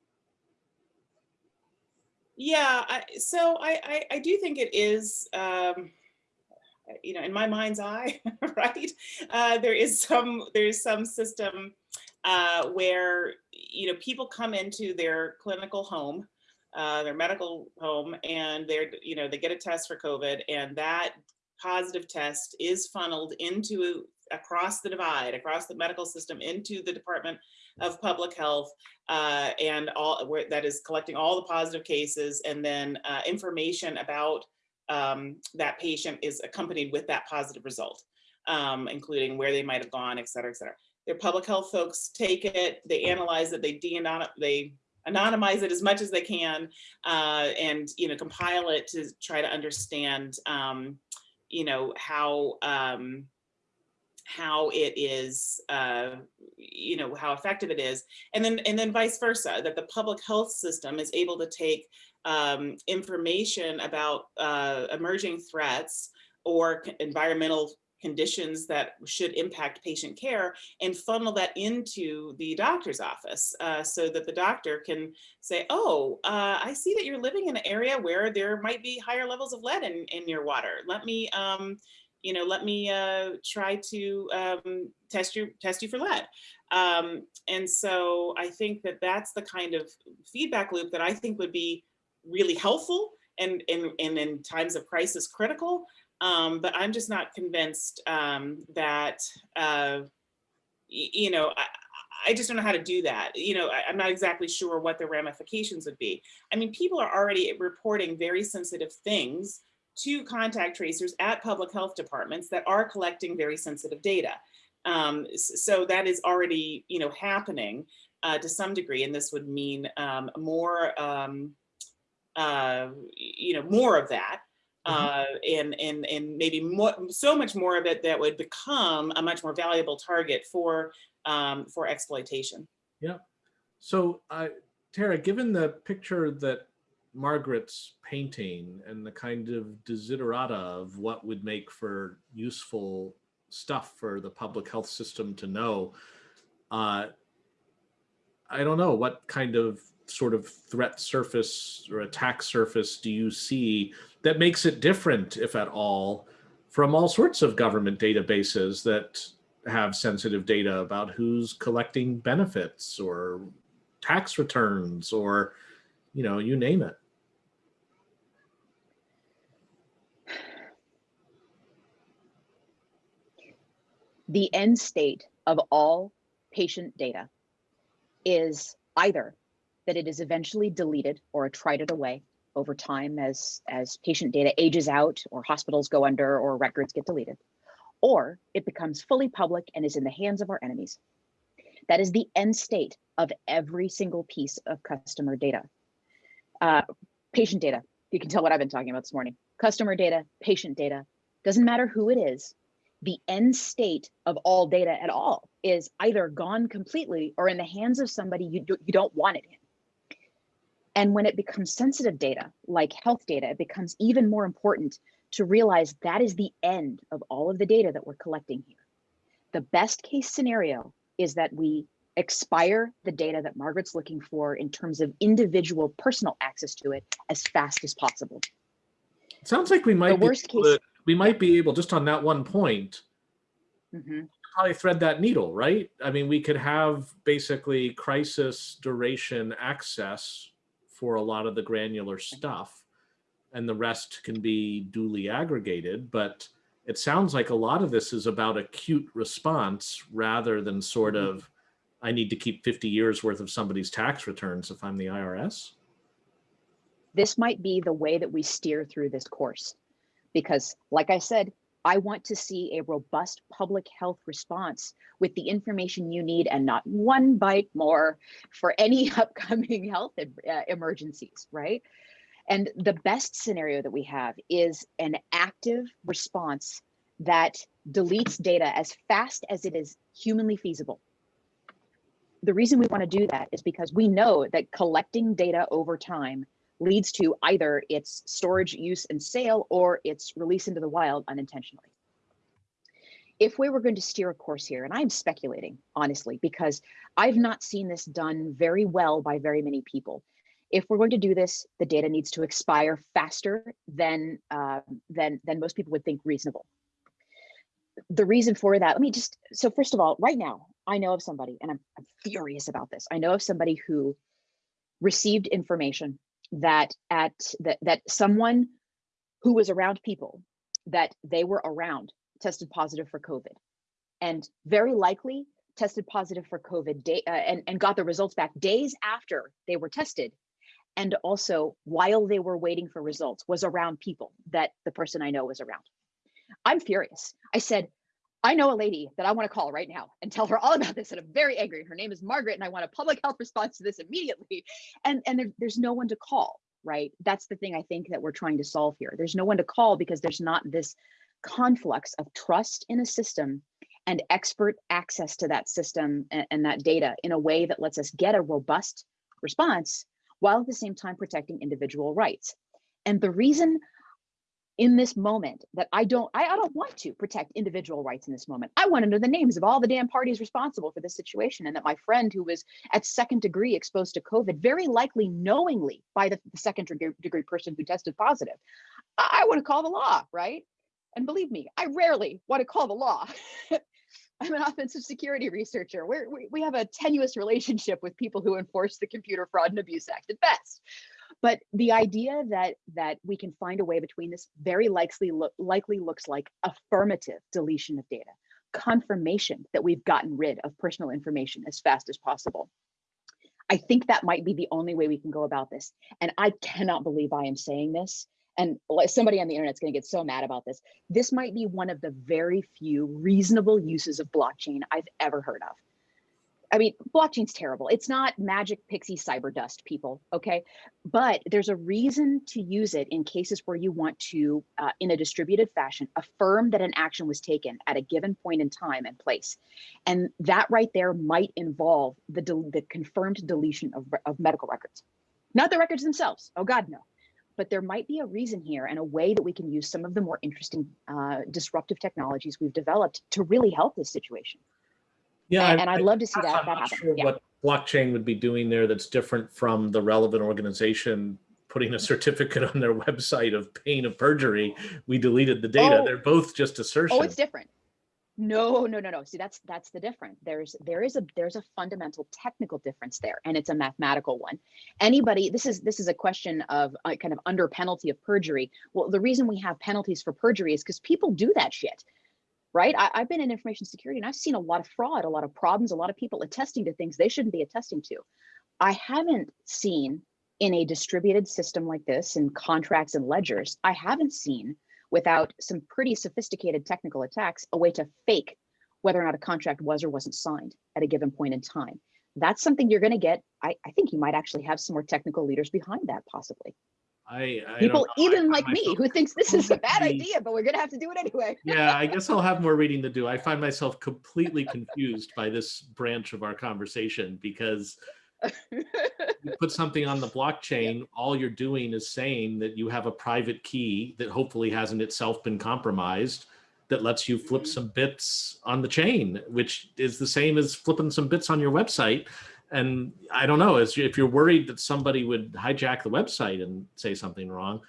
Speaker 2: Yeah, I, so I, I, I do think it is, um, you know, in my mind's eye, right? Uh, there is some there's some system uh, where you know people come into their clinical home, uh, their medical home, and they're you know they get a test for COVID, and that positive test is funneled into across the divide, across the medical system, into the Department of Public Health, uh, and all where that is collecting all the positive cases, and then uh, information about um, that patient is accompanied with that positive result, um, including where they might have gone, et cetera, et cetera. Their public health folks take it, they analyze it, they de they anonymize it as much as they can, uh, and you know compile it to try to understand, um, you know how um, how it is, uh, you know, how effective it is. And then, and then vice versa, that the public health system is able to take um, information about uh, emerging threats or environmental conditions that should impact patient care and funnel that into the doctor's office uh, so that the doctor can say, oh, uh, I see that you're living in an area where there might be higher levels of lead in, in your water. Let me, um, you know, let me uh, try to um, test you test you for lead. Um, and so I think that that's the kind of feedback loop that I think would be really helpful and, and, and in times of crisis critical. Um, but I'm just not convinced um, that, uh, you know, I, I just don't know how to do that. You know, I, am not exactly sure what the ramifications would be. I mean, people are already reporting very sensitive things to contact tracers at public health departments that are collecting very sensitive data. Um, so that is already, you know, happening uh, to some degree, and this would mean um, more, um, uh, you know, more of that. Mm-hmm. Uh, and, and, and maybe more, so much more of it that would become a much more valuable target for, um, for exploitation.
Speaker 1: Yeah. So uh, Tara, given the picture that Margaret's painting and the kind of desiderata of what would make for useful stuff for the public health system to know. Uh, I don't know what kind of sort of threat surface or attack surface do you see that makes it different, if at all, from all sorts of government databases that have sensitive data about who's collecting benefits or tax returns or, you know, you name it.
Speaker 3: the end state of all patient data is either that it is eventually deleted or attrited away over time as, as patient data ages out or hospitals go under or records get deleted, or it becomes fully public and is in the hands of our enemies. That is the end state of every single piece of customer data. Uh, patient data, you can tell what I've been talking about this morning. Customer data, patient data, doesn't matter who it is, the end state of all data at all is either gone completely or in the hands of somebody you, do, you don't want it in. And when it becomes sensitive data, like health data, it becomes even more important to realize that is the end of all of the data that we're collecting here. The best case scenario is that we expire the data that Margaret's looking for in terms of individual personal access to it as fast as possible.
Speaker 1: It sounds like we might the worst case we might be able just on that one point mm -hmm. probably thread that needle right i mean we could have basically crisis duration access for a lot of the granular stuff and the rest can be duly aggregated but it sounds like a lot of this is about acute response rather than sort mm-hmm. of i need to keep 50 years worth of somebody's tax returns if i'm the irs
Speaker 3: this might be the way that we steer through this course. Because like I said, I want to see a robust public health response with the information you need and not one byte more for any upcoming health uh, emergencies, right? And the best scenario that we have is an active response that deletes data as fast as it is humanly feasible. The reason we want to do that is because we know that collecting data over time leads to either its storage, use, and sale, or its release into the wild unintentionally. If we were going to steer a course here, and I'm speculating, honestly, because I've not seen this done very well by very many people. If we're going to do this, the data needs to expire faster than, uh, than, than most people would think reasonable. The reason for that, let me just, so first of all, right now, I know of somebody, and I'm, I'm furious about this. I know of somebody who received information that at that that someone who was around people that they were around tested positive for COVID, and very likely tested positive for COVID day, uh, and and got the results back days after they were tested, and also while they were waiting for results was around people that the person I know was around. I'm furious. I said, I know a lady that I want to call right now and tell her all about this. And I'm very angry. Her name is Margaret, and I want a public health response to this immediately. And and there, there's no one to call, right? That's the thing I think that we're trying to solve here. There's no one to call because there's not this conflux of trust in a system and expert access to that system and, and that data in a way that lets us get a robust response while at the same time protecting individual rights. And the reason in this moment that I don't I, I don't want to protect individual rights in this moment. I want to know the names of all the damn parties responsible for this situation and that my friend who was at second degree exposed to COVID, very likely knowingly by the, the second degree, person who tested positive. I, I want to call the law, right? And believe me, I rarely want to call the law. I'm an offensive security researcher. We're, we we have a tenuous relationship with people who enforce the Computer Fraud and Abuse Act at best. But the idea that that we can find a way between this very likely likely looks like affirmative deletion of data, confirmation that we've gotten rid of personal information as fast as possible. I think that might be the only way we can go about this. And I cannot believe I am saying this. And somebody on the internet's going to get so mad about this. This might be one of the very few reasonable uses of blockchain I've ever heard of. I mean, blockchain's terrible. It's not magic pixie cyber dust, people, okay? But there's a reason to use it in cases where you want to, uh, in a distributed fashion, affirm that an action was taken at a given point in time and place. And that right there might involve the, the confirmed deletion of, of medical records. Not the records themselves, oh God, no. But there might be a reason here and a way that we can use some of the more interesting uh, disruptive technologies we've developed to really help this situation.
Speaker 1: Yeah,
Speaker 3: And, and I'd love to see that,
Speaker 1: I'm
Speaker 3: that
Speaker 1: not
Speaker 3: happen.
Speaker 1: sure
Speaker 3: Yeah.
Speaker 1: what blockchain would be doing there that's different from the relevant organization putting a certificate on their website of pain of perjury. We deleted the data.
Speaker 3: Oh.
Speaker 1: They're both just assertion.
Speaker 3: Oh, it's different. No, no, no, no. See, that's that's the different. There's there is a there's a fundamental technical difference there, and it's a mathematical one. Anybody, this is this is a question of uh, kind of under penalty of perjury. Well, the reason we have penalties for perjury is because people do that shit, right? I, I've been in information security, and I've seen a lot of fraud, a lot of problems, a lot of people attesting to things they shouldn't be attesting to. I haven't seen in a distributed system like this, in contracts and ledgers, I haven't seen without some pretty sophisticated technical attacks, a way to fake whether or not a contract was or wasn't signed at a given point in time. That's something you're going to get. I, I think you might actually have some more technical leaders behind that, possibly.
Speaker 1: I, I
Speaker 3: People,
Speaker 1: don't know.
Speaker 3: Even like me, who thinks this is a bad idea, but we're going to have to do it anyway.
Speaker 1: yeah, I guess I'll have more reading to do. I find myself completely confused by this branch of our conversation because you put something on the blockchain, all you're doing is saying that you have a private key that hopefully hasn't itself been compromised that lets you flip
Speaker 3: Mhm.
Speaker 1: some bits on the chain, which is the same as flipping some bits on your website. And I don't know, as if you're worried that somebody would hijack the website and say something wrong,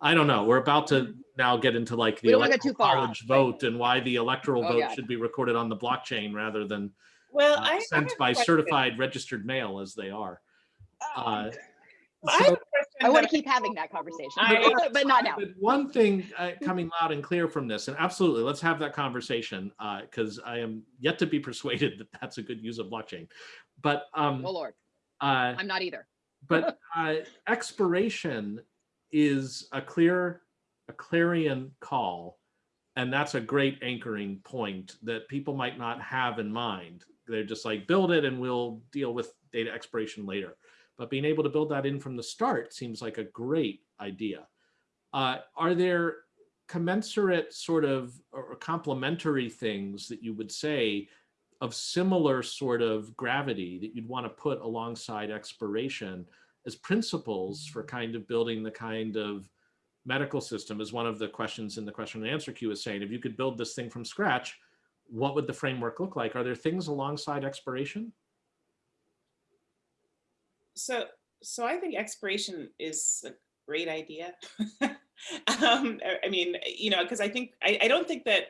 Speaker 1: I don't know. We're about to now get into like the
Speaker 3: We don't wanna get
Speaker 1: electoral
Speaker 3: far off,
Speaker 1: college
Speaker 3: right.
Speaker 1: vote and why the electoral
Speaker 3: Oh,
Speaker 1: vote
Speaker 3: God.
Speaker 1: should be recorded on the blockchain rather than
Speaker 2: Well,
Speaker 1: uh,
Speaker 2: I, I
Speaker 1: sent
Speaker 2: have
Speaker 1: by certified registered mail as they are. Uh,
Speaker 2: I
Speaker 1: so-
Speaker 2: have
Speaker 3: I want to keep having that conversation,
Speaker 2: I-
Speaker 3: but not now.
Speaker 1: But one thing uh, coming loud and clear from this, and absolutely, let's have that conversation because I am yet to be persuaded that that's a good use of blockchain. But um,
Speaker 3: Oh Lord,
Speaker 1: uh,
Speaker 3: I'm not either.
Speaker 1: but uh, expiration is a clear, a clarion call. And that's a great anchoring point that people might not have in mind. They're just like, build it and we'll deal with data expiration later. But being able to build that in from the start seems like a great idea. Uh, are there commensurate sort of or complementary things that you would say of similar sort of gravity that you'd want to put alongside expiration as principles for kind of building the kind of medical system as one of the questions in the question and answer queue is saying, if you could build this thing from scratch, what would the framework look like? Are there things alongside expiration?
Speaker 2: So, so I think expiration is a great idea. um, I mean, you know, because I think I, I don't think that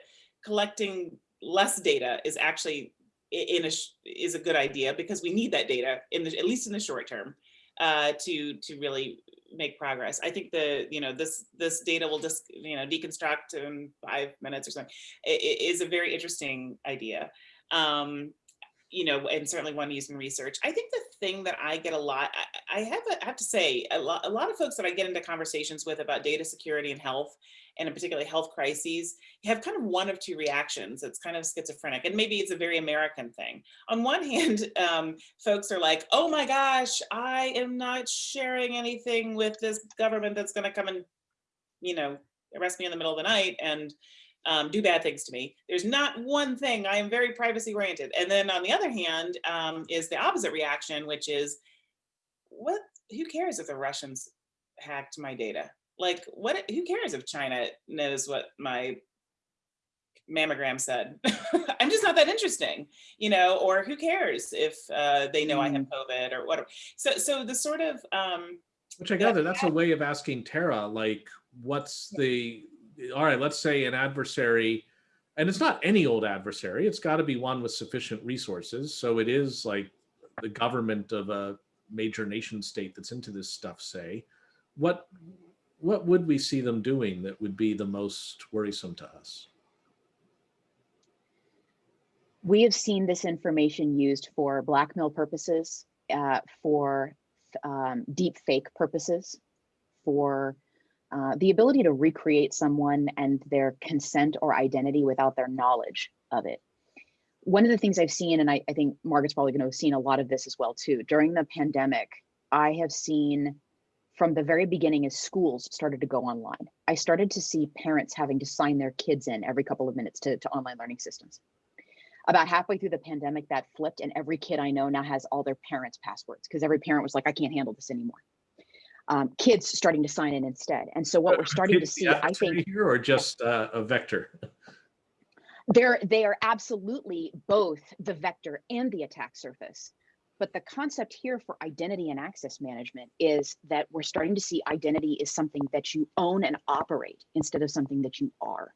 Speaker 2: collecting less data is actually in a is a good idea because we need that data in the at least in the short term uh, to to really make progress. I think the you know this this data will just you know deconstruct in five minutes or something. It, it is a very interesting idea. Um, you know, and certainly one used in research. I think the thing that I get a lot, I, have, a, I have to say, a lot, a lot of folks that I get into conversations with about data security and health, and particularly health crises, have kind of one of two reactions. It's kind of schizophrenic, and maybe it's a very American thing. On one hand, um, folks are like, oh my gosh, I am not sharing anything with this government that's gonna come and, you know, arrest me in the middle of the night and um, do bad things to me. There's not one thing, I am very privacy oriented. And then on the other hand um, is the opposite reaction, which is, what, who cares if the Russians hacked my data? Like what, who cares if China knows what my mammogram said? I'm just not that interesting, you know, or who cares if uh, they know mm. I have mm. COVID or whatever. So, so the sort of, um,
Speaker 1: which I gather that's a way of asking Tara, like, what's the all right, let's say an adversary, and it's not any old adversary, it's got to be one with sufficient resources. So it is like the government of a major nation state that's into this stuff, say, what what would we see them doing that would be the most worrisome to us?
Speaker 3: We have seen this information used for blackmail purposes, uh, for um, deep fake purposes, for uh, the ability to recreate someone and their consent or identity without their knowledge of it. One of the things I've seen, and I, I think Margaret's probably going to have seen a lot of this as well too, during the pandemic, I have seen from the very beginning as schools started to go online, I started to see parents having to sign their kids in every couple of minutes to, to online learning systems. About halfway through the pandemic, that flipped, and every kid I know now has all their parents' passwords because every parent was like, I can't handle this anymore um, kids starting to sign in instead. And so what we're starting to see, I think,
Speaker 1: here or just uh, a vector.
Speaker 3: They're they are absolutely both the vector and the attack surface. But the concept here for identity and access management is that we're starting to see identity is something that you own and operate instead of something that you are.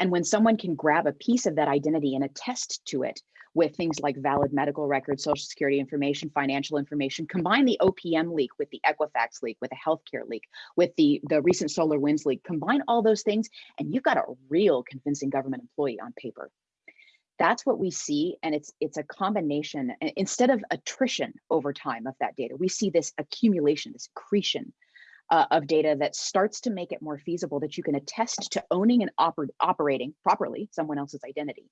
Speaker 3: And when someone can grab a piece of that identity and attest to it with things like valid medical records, social security information, financial information, combine the OPM leak with the Equifax leak, with the healthcare leak, with the, the recent SolarWinds leak, combine all those things, and you've got a real convincing government employee on paper. That's what we see, and it's it's a combination. Instead of attrition over time of that data, we see this accumulation, this accretion uh, of data that starts to make it more feasible that you can attest to owning and oper operating properly someone else's identity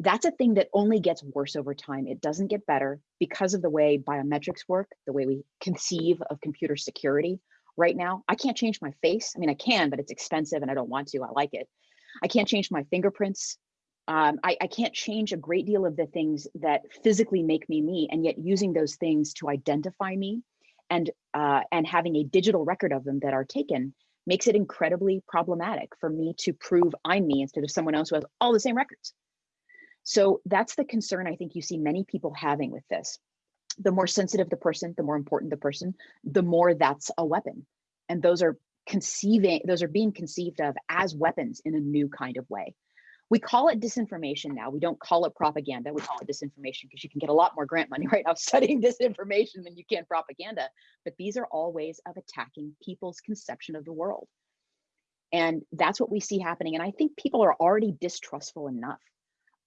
Speaker 3: that's a thing that only gets worse over time. It doesn't get better because of the way biometrics work, the way we conceive of computer security right now. I can't change my face. I mean, I can, but it's expensive and I don't want to. I like it. I can't change my fingerprints. Um, I, I can't change a great deal of the things that physically make me me, and yet using those things to identify me and uh, and having a digital record of them that are taken makes it incredibly problematic for me to prove I'm me instead of someone else who has all the same records. So that's the concern I think you see many people having with this. The more sensitive the person, the more important the person, the more that's a weapon. And those are conceiving, those are being conceived of as weapons in a new kind of way. We call it disinformation now. We don't call it propaganda. We call it disinformation because you can get a lot more grant money right now studying disinformation than you can propaganda. But these are all ways of attacking people's conception of the world. And that's what we see happening. And I think people are already distrustful enough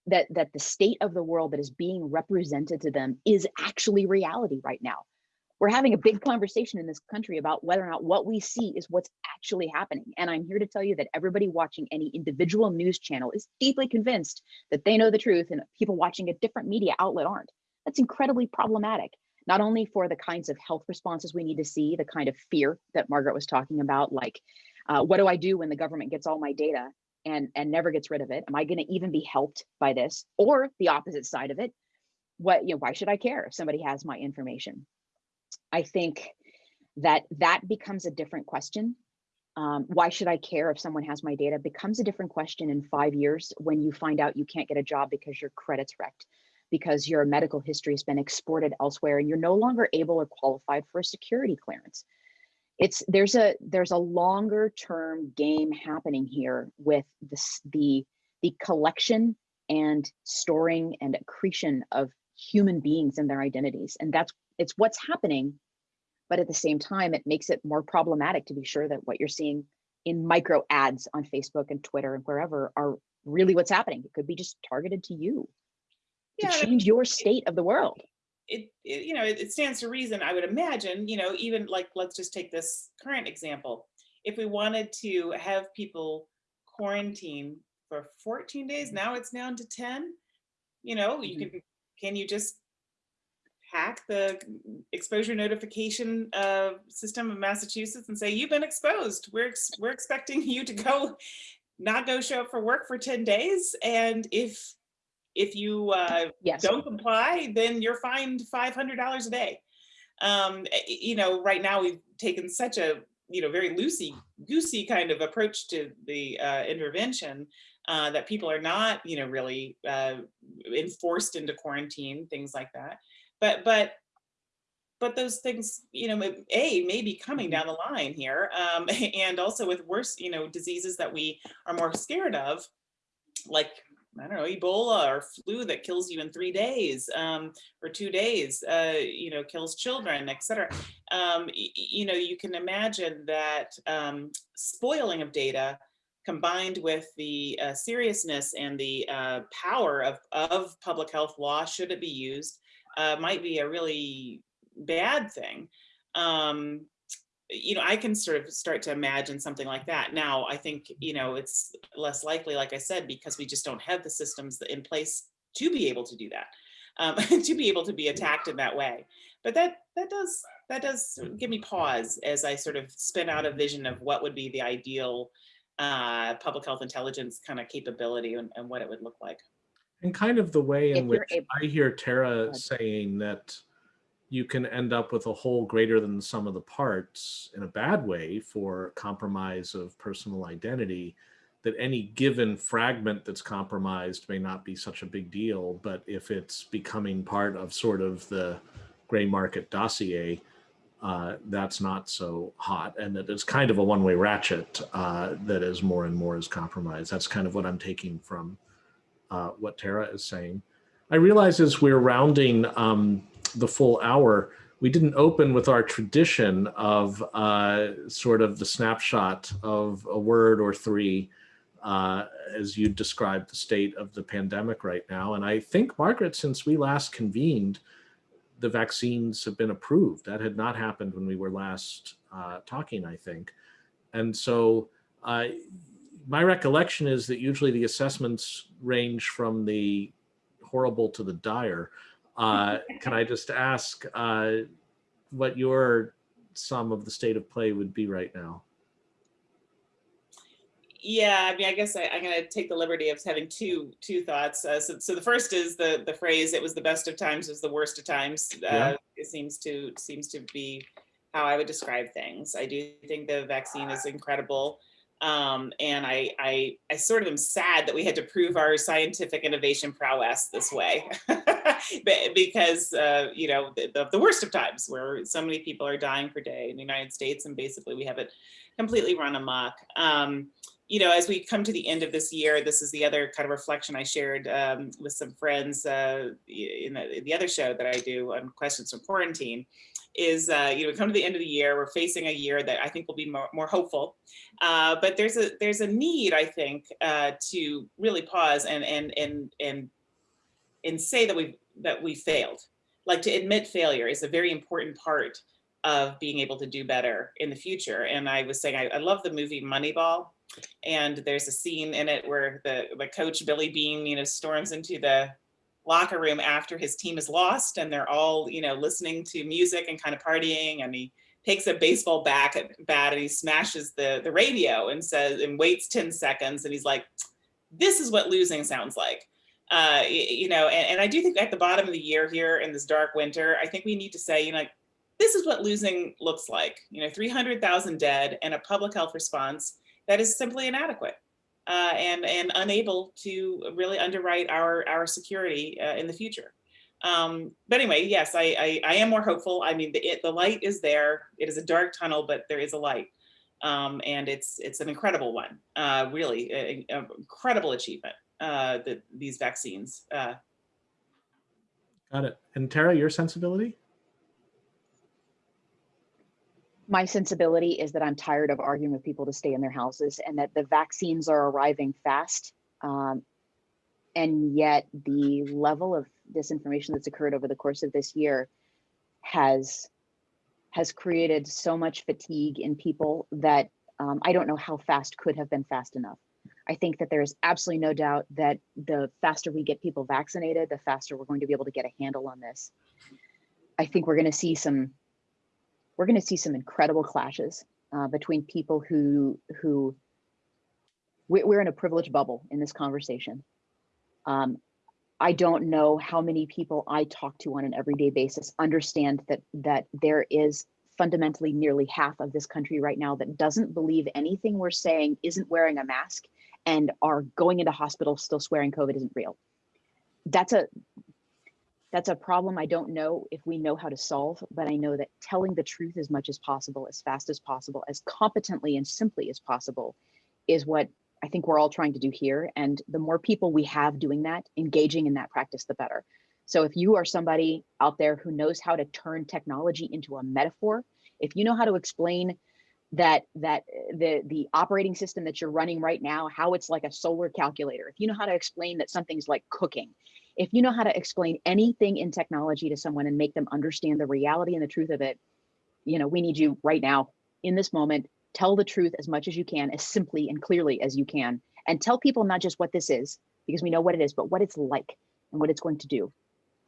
Speaker 3: that that the state of the world that is being represented to them is actually reality right now we're having a big conversation in this country about whether or not what we see is what's actually happening. And I'm here to tell you that everybody watching any individual news channel is deeply convinced that they know the truth and people watching a different media outlet aren't. That's incredibly problematic, not only for the kinds of health responses we need to see, the kind of fear that Margaret was talking about, like, uh, what do I do when the government gets all my data and, and never gets rid of it? Am I gonna even be helped by this? Or the opposite side of it, what, you know, why should I care if somebody has my information? I think that that becomes a different question. Um, why should I care if someone has my data becomes a different question in five years when you find out you can't get a job because your credit's wrecked, because your medical history has been exported elsewhere and you're no longer able or qualified for a security clearance. It's there's a there's a longer term game happening here with this the the collection and storing and accretion of human beings and their identities. And that's it's what's happening. But at the same time, it makes it more problematic to be sure that what you're seeing in micro ads on Facebook and Twitter and wherever are really what's happening. It could be just targeted to you
Speaker 2: Yeah,
Speaker 3: to change your state of the world.
Speaker 2: it, it you know it, it stands to reason i would imagine you know even like let's just take this current example if we wanted to have people quarantine for 14 days now it's down to 10 you know you
Speaker 3: Mhm.
Speaker 2: can can you just hack the exposure notification uh, system of massachusetts and say you've been exposed we're ex- we're expecting you to go not go show up for work for 10 days and if if you uh,
Speaker 3: Yes.
Speaker 2: don't comply, then you're fined five hundred dollars a day. Um, eh, you know, right now we've taken such a you know very loosey goosey kind of approach to the uh, intervention uh, that people are not you know really uh, enforced into quarantine, things like that. But but but those things you know a may be coming down the line here, um, and also with worse you know diseases that we are more scared of, like I don't know, Ebola or flu that kills you in three days um, or two days, uh, you know, kills children, et cetera. Um, you know, you can imagine that um, spoiling of data combined with the uh, seriousness and the uh, power of, of public health law, should it be used, uh, might be a really bad thing. Um, you know, I can sort of start to imagine something like that. Now, I think, you know, it's less likely, like I said, because we just don't have the systems in place to be able to do that, um, to be able to be attacked in that way. But that that does that does give me pause as I sort of spin out a vision of what would be the ideal uh, public health intelligence kind of capability and, and what it would look like.
Speaker 1: And kind of the way in which
Speaker 3: able-
Speaker 1: I hear Tara saying that you can end up with a whole greater than the sum of the parts in a bad way for compromise of personal identity, that any given fragment that's compromised may not be such a big deal, but if it's becoming part of sort of the gray market dossier, uh, that's not so hot, and that it's kind of a one-way ratchet uh, that is more and more is compromised. That's kind of what I'm taking from uh, what Tara is saying. I realize as we're rounding um, the full hour, we didn't open with our tradition of uh, sort of the snapshot of a word or three uh, as you described the state of the pandemic right now. And I think, Margaret, since we last convened, the vaccines have been approved. That had not happened when we were last uh, talking, I think. And so uh, my recollection is that usually the assessments range from the horrible to the dire. Uh, can I just ask uh, what your sum of the state of play would be right now?
Speaker 2: Yeah, I mean, I guess I, I'm going to take the liberty of having two two thoughts. Uh, so, so the first is the the phrase "it was the best of times, was the worst of times." Uh,
Speaker 1: Yeah.
Speaker 2: It seems to seems to be how I would describe things. I do think the vaccine is incredible, um, and I, I I sort of am sad that we had to prove our scientific innovation prowess this way, Be- because uh, you know the, the, the worst of times, where so many people are dying per day in the United States, and basically we have it completely run amok. Um, you know, as we come to the end of this year, this is the other kind of reflection I shared um, with some friends uh, in, the, in the other show that I do on questions from quarantine. Is uh, you know, we come to the end of the year, we're facing a year that I think will be more, more hopeful, uh, but there's a there's a need I think uh, to really pause and and and and and say that we that we failed like to admit failure is a very important part of being able to do better in the future. And I was saying, I, I love the movie Moneyball. And there's a scene in it where the, the coach Billy Beane, you know, storms into the locker room after his team is lost and they're all, you know, listening to music and kind of partying. And he takes a baseball bat, and he smashes the, the radio and says, and waits 10 seconds. And he's like, this is what losing sounds like. Uh, you know, and, and I do think at the bottom of the year here in this dark winter, I think we need to say, you know, this is what losing looks like. You know, 300,000 dead and a public health response that is simply inadequate uh, and, and unable to really underwrite our, our security uh, in the future. Um, but anyway, yes, I, I, I, am more hopeful. I mean, the, it, the light is there. It is a dark tunnel, but there is a light. Um, and it's it's an incredible one, uh, really, an incredible achievement, uh, that these vaccines. Uh.
Speaker 1: Got it. And Tara, your sensibility?
Speaker 3: My sensibility is that I'm tired of arguing with people to stay in their houses and that the vaccines are arriving fast. Um, and yet the level of disinformation that's occurred over the course of this year has has created so much fatigue in people that um, I don't know how fast could have been fast enough. I think that there's absolutely no doubt that the faster we get people vaccinated, the faster we're going to be able to get a handle on this. I think we're going to see some we're going to see some incredible clashes uh, between people who who we're in a privileged bubble in this conversation. Um, I don't know how many people I talk to on an everyday basis understand that that there is fundamentally nearly half of this country right now that doesn't believe anything we're saying isn't wearing a mask and are going into hospitals still swearing COVID isn't real. That's a that's a problem I don't know if we know how to solve, but I know that telling the truth as much as possible, as fast as possible, as competently and simply as possible is what I think we're all trying to do here. And the more people we have doing that, engaging in that practice, the better. So if you are somebody out there who knows how to turn technology into a metaphor, if you know how to explain that that eh, the the operating system that you're running right now, how it's like a solar calculator, if you know how to explain that something's like cooking, if you know how to explain anything in technology to someone and make them understand the reality and the truth of it, you know, we need you right now in this moment, tell the truth as much as you can, as simply and clearly as you can, and tell people not just what this is, because we know what it is, but what it's like and what it's going to do.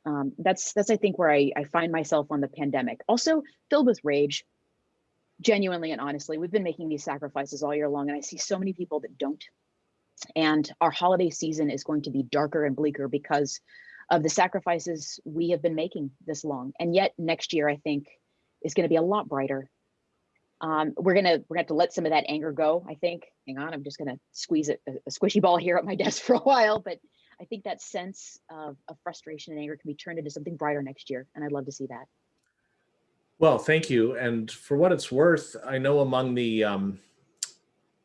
Speaker 3: Um, that's, that's I think where I, I find myself on the pandemic. Also filled with rage, genuinely and honestly. We've been making these sacrifices all year long, and I see so many people that don't and our holiday season is going to be darker and bleaker because of the sacrifices we have been making this long. And yet next year, I think, is going to be a lot brighter. Um, we're gonna we're gonna have to let some of that anger go. I think. Hang on, I'm just gonna squeeze it, a, squishy ball here at my desk for a while. But I think that sense of, of frustration and anger can be turned into something brighter next year, and I'd love to see that.
Speaker 1: Well, thank you. And for what it's worth, I know among the um,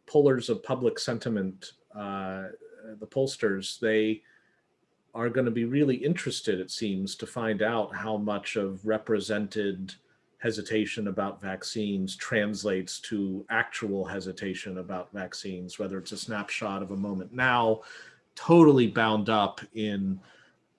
Speaker 1: pollers of public sentiment uh, the pollsters, they are going to be really interested, it seems, to find out how much of represented hesitation about vaccines translates to actual hesitation about vaccines, whether it's a snapshot of a moment now, totally bound up in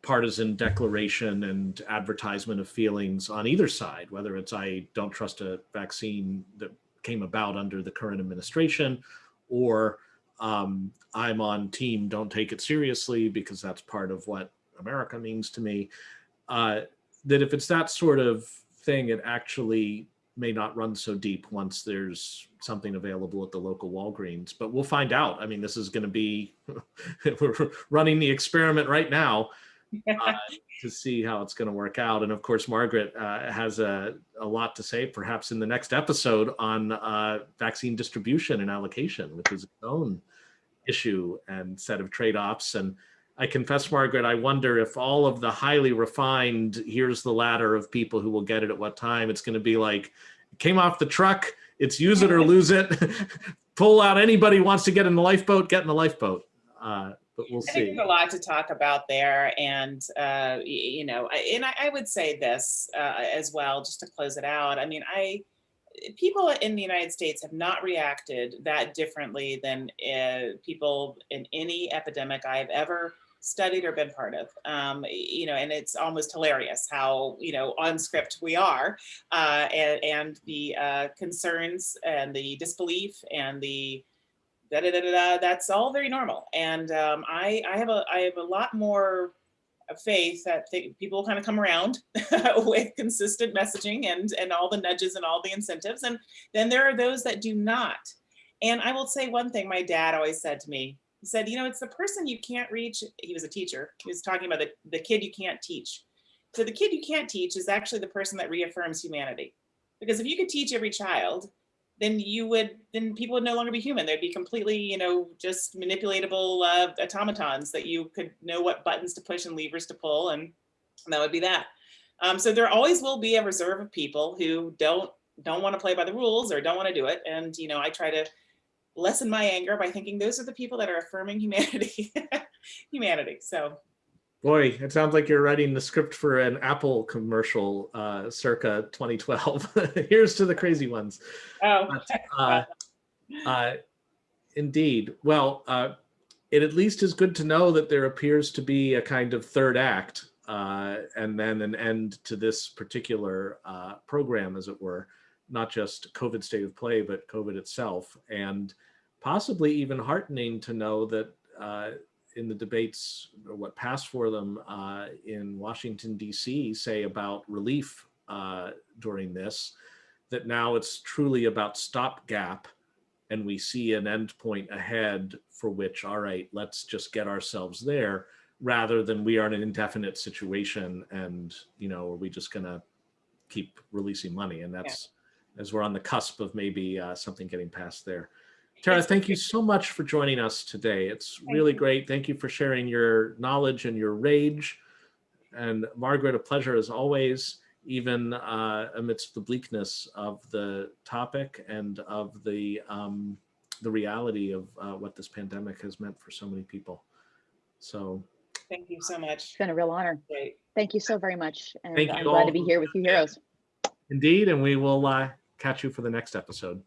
Speaker 1: partisan declaration and advertisement of feelings on either side, whether it's I don't trust a vaccine that came about under the current administration or um, I'm on team don't take it seriously because that's part of what America means to me. Uh, that if it's that sort of thing, it actually may not run so deep once there's something available at the local Walgreens, but we'll find out. I mean, this is going to be, we're running the experiment right now uh, to see how it's going to work out. And of course, Margaret uh, has a, a lot to say, perhaps in the next episode on uh, vaccine distribution and allocation, which is its own issue and set of trade-offs. And I confess, Margaret, I wonder if all of the highly refined, here's the ladder of people who will get it at what time, it's going to be like, came off the truck, it's use it or lose it. Pull out anybody wants to get in the lifeboat, get in the lifeboat. Uh, but we'll
Speaker 2: I
Speaker 1: see.
Speaker 2: there's a lot to talk about there. And, uh, you know, and I, I would say this uh, as well, just to close it out. I mean, I, people in the United States have not reacted that differently than uh, people in any epidemic I've ever studied or been part of. Um, you know, and it's almost hilarious how, you know, on script we are uh, and, and the uh, concerns and the disbelief and the da da da da, da that's all very normal. And um, I, I have a, I have a lot more faith that th- people kind of come around with consistent messaging and and all the nudges and all the incentives. And then there are those that do not. And I will say one thing my dad always said to me. He said, you know, it's the person you can't reach. He was a teacher. He was talking about the, the kid you can't teach. So the kid you can't teach is actually the person that reaffirms humanity. Because if you could teach every child, then you would then people would no longer be human. They'd be completely you know just manipulatable uh, automatons that you could know what buttons to push and levers to pull and, and that would be that. Um, so there always will be a reserve of people who don't don't want to play by the rules or don't want to do it. And you know i try to lessen my anger by thinking those are the people that are affirming humanity humanity. So
Speaker 1: Boy, it sounds like you're writing the script for an Apple commercial uh, circa 2012. Here's to the crazy ones.
Speaker 2: oh
Speaker 1: Uh, uh, indeed. Well, uh, it at least is good to know that there appears to be a kind of third act uh, and then an end to this particular uh, program, as it were, not just COVID state of play, but COVID itself. And possibly even heartening to know that uh, in the debates, or what passed for them uh, in Washington, D.C., say about relief uh, during this, that now it's truly about stopgap and we see an end point ahead for which, all right, let's just get ourselves there rather than we are in an indefinite situation and, you know, are we just going to keep releasing money? And that's as we're on the cusp of maybe uh, something getting passed there. Tara, thank you so much for joining us today. It's
Speaker 2: Thank
Speaker 1: really
Speaker 2: you.
Speaker 1: great. Thank you for sharing your knowledge and your rage. And Margaret, a pleasure as always, even uh, amidst the bleakness of the topic and of the um, the reality of uh, what this pandemic has meant for so many people. So
Speaker 2: thank you so much
Speaker 3: It's been a real honor.
Speaker 2: great
Speaker 3: Thank you so very much. And
Speaker 1: Thank
Speaker 3: I'm
Speaker 1: you
Speaker 3: glad
Speaker 1: all
Speaker 3: to be here with you heroes.
Speaker 1: indeed, and we will uh, catch you for the next episode.